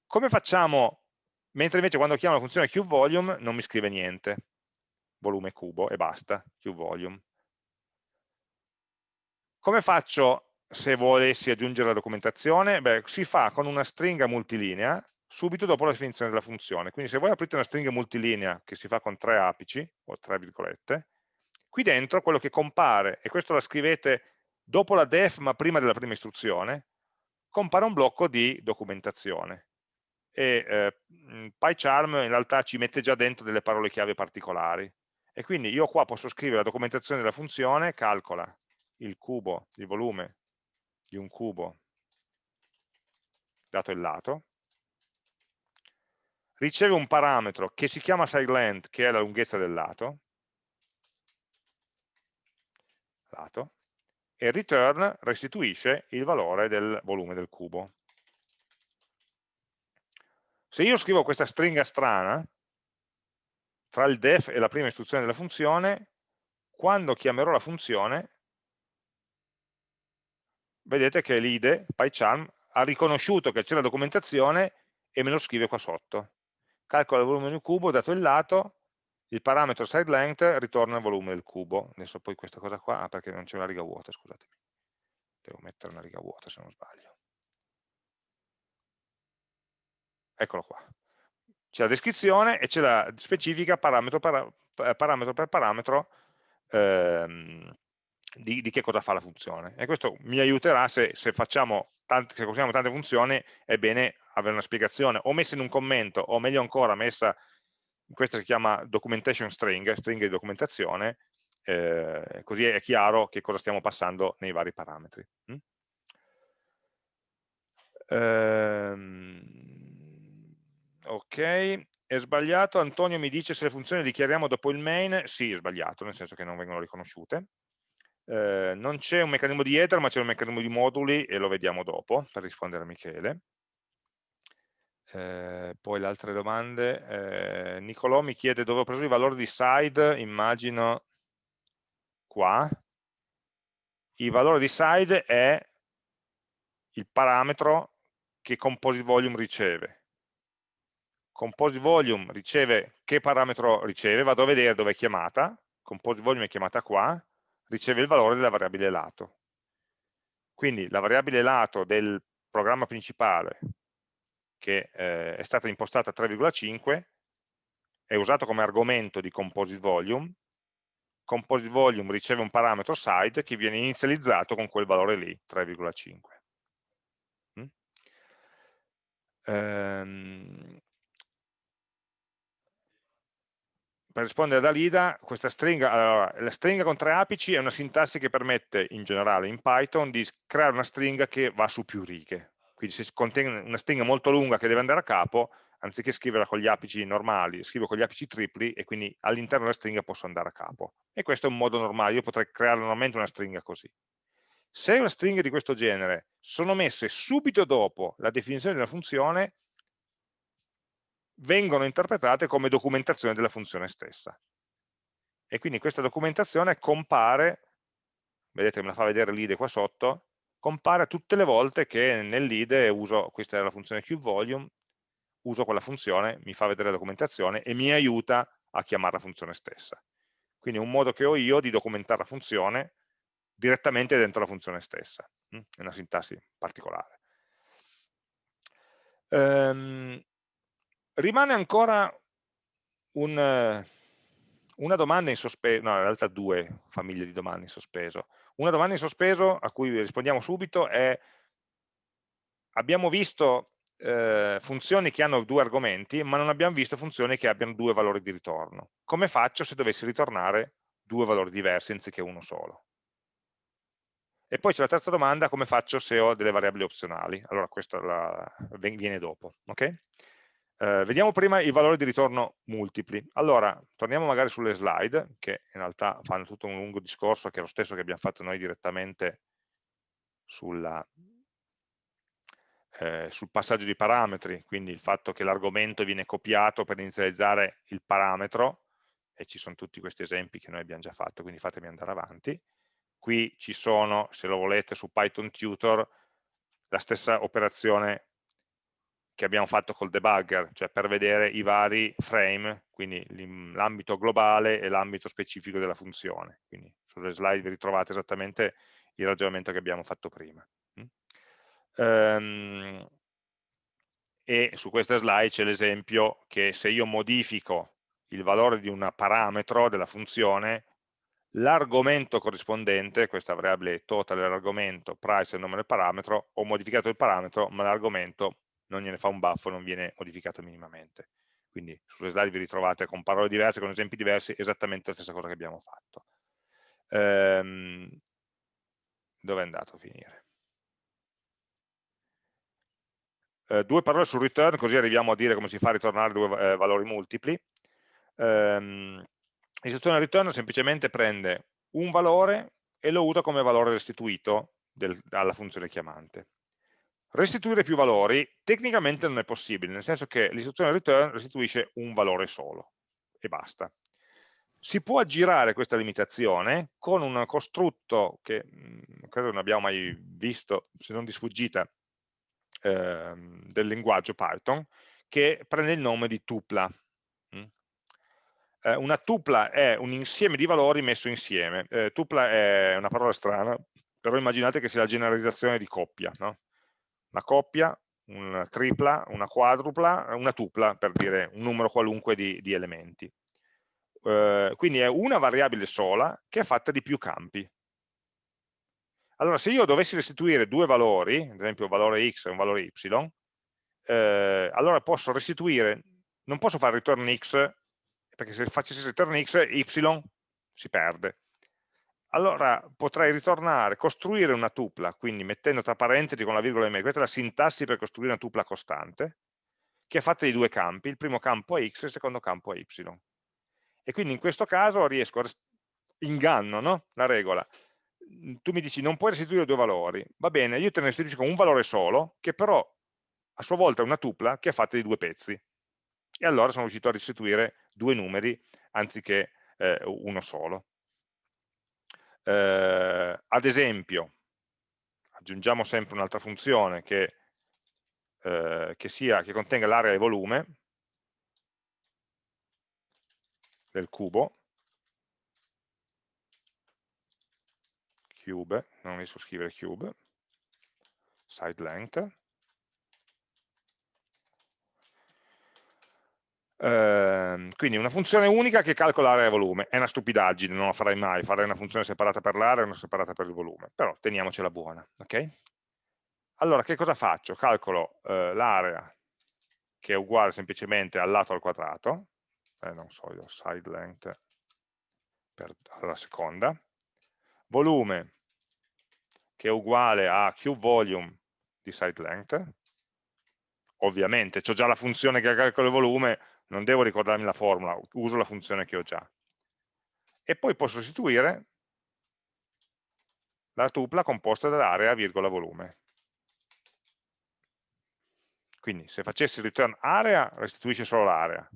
Come facciamo mentre invece quando chiamo la funzione qVolume non mi scrive niente, volume cubo e basta, qVolume. Come faccio se volessi aggiungere la documentazione? Beh, si fa con una stringa multilinea subito dopo la definizione della funzione. Quindi se voi aprite una stringa multilinea che si fa con tre apici, o tre virgolette, qui dentro quello che compare, e questo la scrivete dopo la def ma prima della prima istruzione, compare un blocco di documentazione. E eh, PyCharm in realtà ci mette già dentro delle parole chiave particolari. E quindi io qua posso scrivere la documentazione della funzione, calcola il cubo, il volume di un cubo dato il lato, riceve un parametro che si chiama sideLength, che è la lunghezza del lato, lato e return restituisce il valore del volume del cubo. Se io scrivo questa stringa strana, tra il def e la prima istruzione della funzione, quando chiamerò la funzione, vedete che l'ide, PyCharm, ha riconosciuto che c'è la documentazione e me lo scrive qua sotto. Calcola il volume del cubo, dato il lato, il parametro sideLength ritorna il volume del cubo. Adesso poi questa cosa qua, ah, perché non c'è una riga vuota, scusatemi. Devo mettere una riga vuota se non sbaglio. Eccolo qua. C'è la descrizione e c'è la specifica parametro, para, parametro per parametro ehm, di, di, che cosa fa la funzione. E questo mi aiuterà se, se facciamo tante, se consigliamo tante funzioni, è bene avere una spiegazione, o messa in un commento, o meglio ancora messa questa si chiama documentation string, stringa di documentazione, eh, così è chiaro che cosa stiamo passando nei vari parametri. Mm? Ehm, ok, è sbagliato, Antonio mi dice se le funzioni le dichiariamo dopo il main, sì è sbagliato, nel senso che non vengono riconosciute. Eh, non c'è un meccanismo di header ma c'è un meccanismo di moduli e lo vediamo dopo per rispondere a Michele. Eh, poi le altre domande, eh, Nicolò mi chiede dove ho preso i valori di side, immagino qua, il valore di side è il parametro che composite volume riceve. Composite volume riceve che parametro riceve, vado a vedere dove è chiamata, composite volume è chiamata qua, riceve il valore della variabile lato. Quindi la variabile lato del programma principale che eh, è stata impostata a 3,5, è usato come argomento di composite volume, composite volume riceve un parametro side che viene inizializzato con quel valore lì, 3,5. Mm? Ehm, per rispondere da Lida, questa stringa, allora, la stringa con tre apici è una sintassi che permette in generale in Python di creare una stringa che va su più righe, quindi se contiene una stringa molto lunga che deve andare a capo, anziché scriverla con gli apici normali, scrivo con gli apici tripli e quindi all'interno della stringa posso andare a capo. E questo è un modo normale, io potrei creare normalmente una stringa così. Se una stringa di questo genere sono messe subito dopo la definizione della funzione, vengono interpretate come documentazione della funzione stessa. E quindi questa documentazione compare, vedete me la fa vedere l'ide qua sotto, compare tutte le volte che nell'IDE uso, questa è la funzione qVolume, uso quella funzione, mi fa vedere la documentazione e mi aiuta a chiamare la funzione stessa. Quindi è un modo che ho io di documentare la funzione direttamente dentro la funzione stessa, mm, è una sintassi particolare. Um, rimane ancora un, una domanda in sospeso, no in realtà due famiglie di domande in sospeso. Una domanda in sospeso a cui rispondiamo subito è abbiamo visto eh, funzioni che hanno due argomenti, ma non abbiamo visto funzioni che abbiano due valori di ritorno. Come faccio se dovessi ritornare due valori diversi anziché uno solo? E poi c'è la terza domanda, come faccio se ho delle variabili opzionali? Allora questa la, viene dopo. Okay? Eh, vediamo prima i valori di ritorno multipli. Allora, torniamo magari sulle slide, che in realtà fanno tutto un lungo discorso, che è lo stesso che abbiamo fatto noi direttamente sulla, eh, sul passaggio di parametri, quindi il fatto che l'argomento viene copiato per inizializzare il parametro, e ci sono tutti questi esempi che noi abbiamo già fatto, quindi fatemi andare avanti. Qui ci sono, se lo volete, su Python Tutor, la stessa operazione che abbiamo fatto col debugger, cioè per vedere i vari frame, quindi l'ambito globale e l'ambito specifico della funzione. Quindi sulle slide vi ritrovate esattamente il ragionamento che abbiamo fatto prima. Um, e su queste slide c'è l'esempio che se io modifico il valore di un parametro della funzione, l'argomento corrispondente, questa variabile total dell'argomento, price è il nome del parametro, ho modificato il parametro, ma l'argomento non gliene fa un buffo, non viene modificato minimamente. Quindi sulle slide vi ritrovate con parole diverse, con esempi diversi, esattamente la stessa cosa che abbiamo fatto. Ehm, dove è andato a finire? Eh, due parole sul return, così arriviamo a dire come si fa a ritornare due eh, valori multipli. Ehm, L'istruzione return semplicemente prende un valore e lo usa come valore restituito del, alla funzione chiamante. Restituire più valori tecnicamente non è possibile, nel senso che l'istruzione return restituisce un valore solo e basta. Si può aggirare questa limitazione con un costrutto che mm, credo non abbiamo mai visto, se non di sfuggita, eh, del linguaggio Python, che prende il nome di tupla. Mm. Eh, una tupla è un insieme di valori messo insieme. Eh, tupla è una parola strana, però immaginate che sia la generalizzazione di coppia. No? Una coppia, una tripla, una quadrupla, una tupla per dire un numero qualunque di, di elementi. Eh, quindi è una variabile sola che è fatta di più campi. Allora se io dovessi restituire due valori, ad esempio un valore x e un valore y, eh, allora posso restituire, non posso fare return x, perché se facessi return x, y si perde allora potrei ritornare, costruire una tupla, quindi mettendo tra parentesi con la virgola e mezzo, questa è la sintassi per costruire una tupla costante, che è fatta di due campi, il primo campo è x e il secondo campo è y. E quindi in questo caso riesco, a inganno no? la regola, tu mi dici non puoi restituire due valori, va bene, io te ne restituisco un valore solo, che però a sua volta è una tupla che è fatta di due pezzi. E allora sono riuscito a restituire due numeri anziché eh, uno solo. Eh, ad esempio, aggiungiamo sempre un'altra funzione che, eh, che, sia, che contenga l'area e volume del cubo, cube, non riesco a scrivere cube, side length, Ehm, quindi una funzione unica che calcola area e volume, è una stupidaggine, non la farei mai, farei una funzione separata per l'area e una separata per il volume, però teniamocela buona, ok? Allora che cosa faccio? Calcolo eh, l'area che è uguale semplicemente al lato al quadrato, eh, non so io, side length per, alla seconda, volume che è uguale a cube volume di side length, ovviamente ho già la funzione che calcola il volume, non devo ricordarmi la formula, uso la funzione che ho già. E poi posso sostituire la tupla composta dall'area, virgola, volume. Quindi se facessi return area restituisce solo l'area,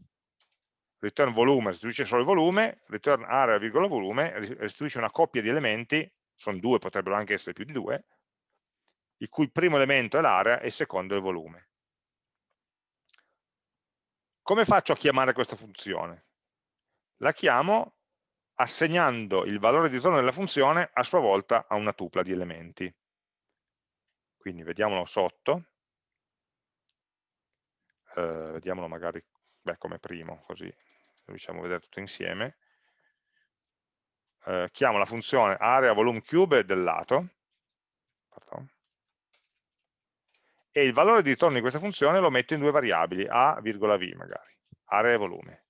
return volume restituisce solo il volume, return area, virgola, volume restituisce una coppia di elementi, sono due, potrebbero anche essere più di due, il cui primo elemento è l'area e il secondo è il volume. Come faccio a chiamare questa funzione? La chiamo assegnando il valore di ritorno della funzione a sua volta a una tupla di elementi. Quindi vediamolo sotto, eh, vediamolo magari beh, come primo, così riusciamo a vedere tutto insieme. Eh, chiamo la funzione area volume cube del lato, pardon, e il valore di ritorno di questa funzione lo metto in due variabili, a, v magari, area e volume.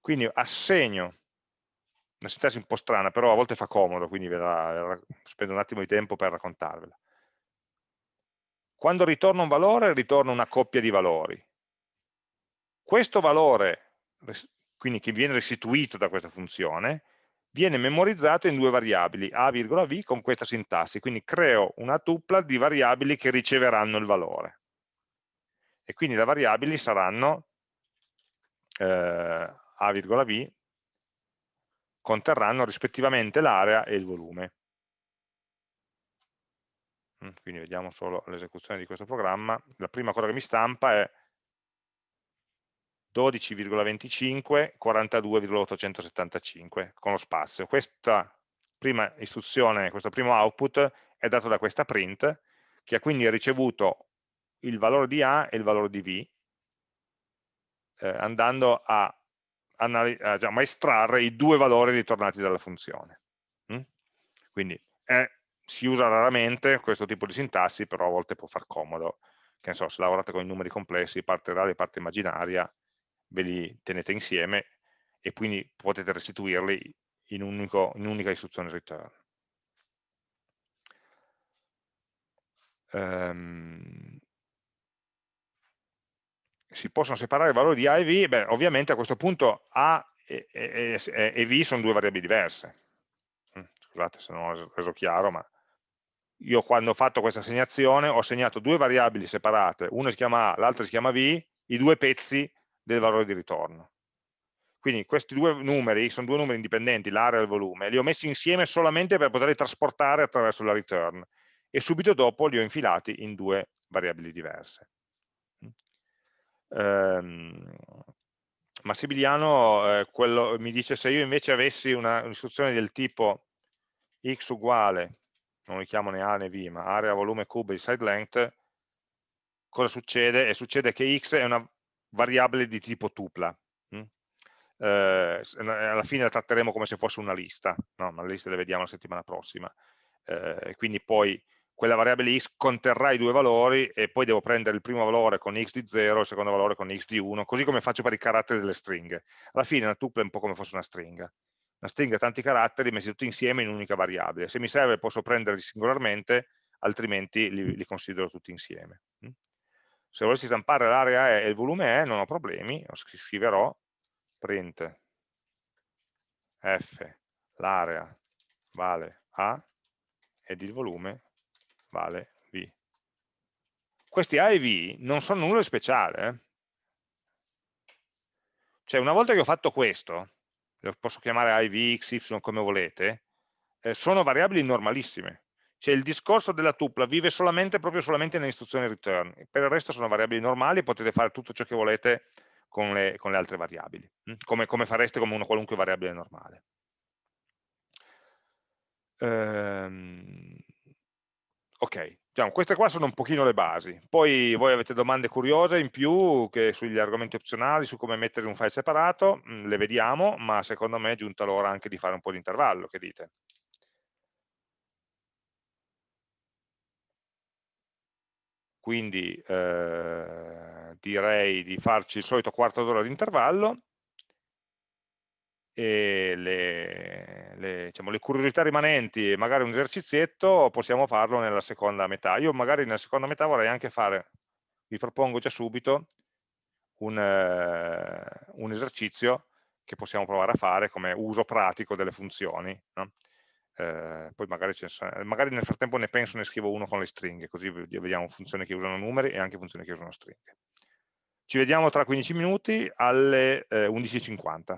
Quindi assegno, una sintassi un po' strana, però a volte fa comodo, quindi verrà, spendo un attimo di tempo per raccontarvela. Quando ritorno un valore, ritorno una coppia di valori. Questo valore, quindi che viene restituito da questa funzione, viene memorizzato in due variabili, a, v con questa sintassi, quindi creo una tupla di variabili che riceveranno il valore. E quindi le variabili saranno eh, a, v, conterranno rispettivamente l'area e il volume. mm, quindi vediamo solo l'esecuzione di questo programma, la prima cosa che mi stampa è 12,25, 42,875 con lo spazio. Questa prima istruzione, questo primo output è dato da questa print che ha quindi ricevuto il valore di A e il valore di B eh, andando a, a, diciamo, a, estrarre i due valori ritornati dalla funzione. Mm? Quindi è, si usa raramente questo tipo di sintassi, però a volte può far comodo. Che ne so, se lavorate con i numeri complessi, parte reale e parte immaginaria, ve li tenete insieme e quindi potete restituirli in, un'unica istruzione return. Um, si possono separare i valori di A e V, beh, ovviamente a questo punto A e, e, e, V sono due variabili diverse. Mm, scusate se non ho reso chiaro, ma io quando ho fatto questa assegnazione ho assegnato due variabili separate, una si chiama A, l'altra si chiama V, i due pezzi del valore di ritorno. Quindi questi due numeri sono due numeri indipendenti, l'area e il volume, li ho messi insieme solamente per poterli trasportare attraverso la return e subito dopo li ho infilati in due variabili diverse. Um, Massimiliano eh, quello, mi dice se io invece avessi un'istruzione del tipo x uguale, non li chiamo né A né B, ma area, volume, cube, side length, cosa succede? E succede che x è una variabile di tipo tupla. Mm? Eh, alla fine la tratteremo come se fosse una lista, no? ma le liste le vediamo la settimana prossima. Eh, quindi poi quella variabile x conterrà i due valori e poi devo prendere il primo valore con x di 0 e il secondo valore con x di 1, così come faccio per i caratteri delle stringhe. Alla fine una tuple è un po' come fosse una stringa. Una stringa ha tanti caratteri messi tutti insieme in un'unica variabile. Se mi serve posso prenderli singolarmente, altrimenti li, li considero tutti insieme. Se volessi stampare l'area e il volume E non ho problemi, scriverò print f l'area vale A ed il volume vale V. Questi A e V non sono nulla di speciale. Eh? Cioè una volta che ho fatto questo, lo posso chiamare A e V, X, Y come volete, eh, sono variabili normalissime. Cioè il discorso della tupla vive solamente, proprio solamente nell'istruzione return, per il resto sono variabili normali e potete fare tutto ciò che volete con le, con le altre variabili, hm? come, come, fareste come una qualunque variabile normale. Ehm, ok, diciamo, queste qua sono un pochino le basi, poi voi avete domande curiose in più sugli argomenti opzionali, su come mettere un file separato, mh, le vediamo, ma secondo me è giunta l'ora anche di fare un po' di intervallo, che dite? Quindi eh, direi di farci il solito quarto d'ora di intervallo e le, le, diciamo, le, curiosità rimanenti e magari un esercizietto possiamo farlo nella seconda metà. Io magari nella seconda metà vorrei anche fare, vi propongo già subito, un, eh, un esercizio che possiamo provare a fare come uso pratico delle funzioni. No? Eh, poi magari, magari, nel frattempo ne penso ne scrivo uno con le stringhe, così vediamo funzioni che usano numeri e anche funzioni che usano stringhe. Ci vediamo tra 15 minuti alle eh, 11.50.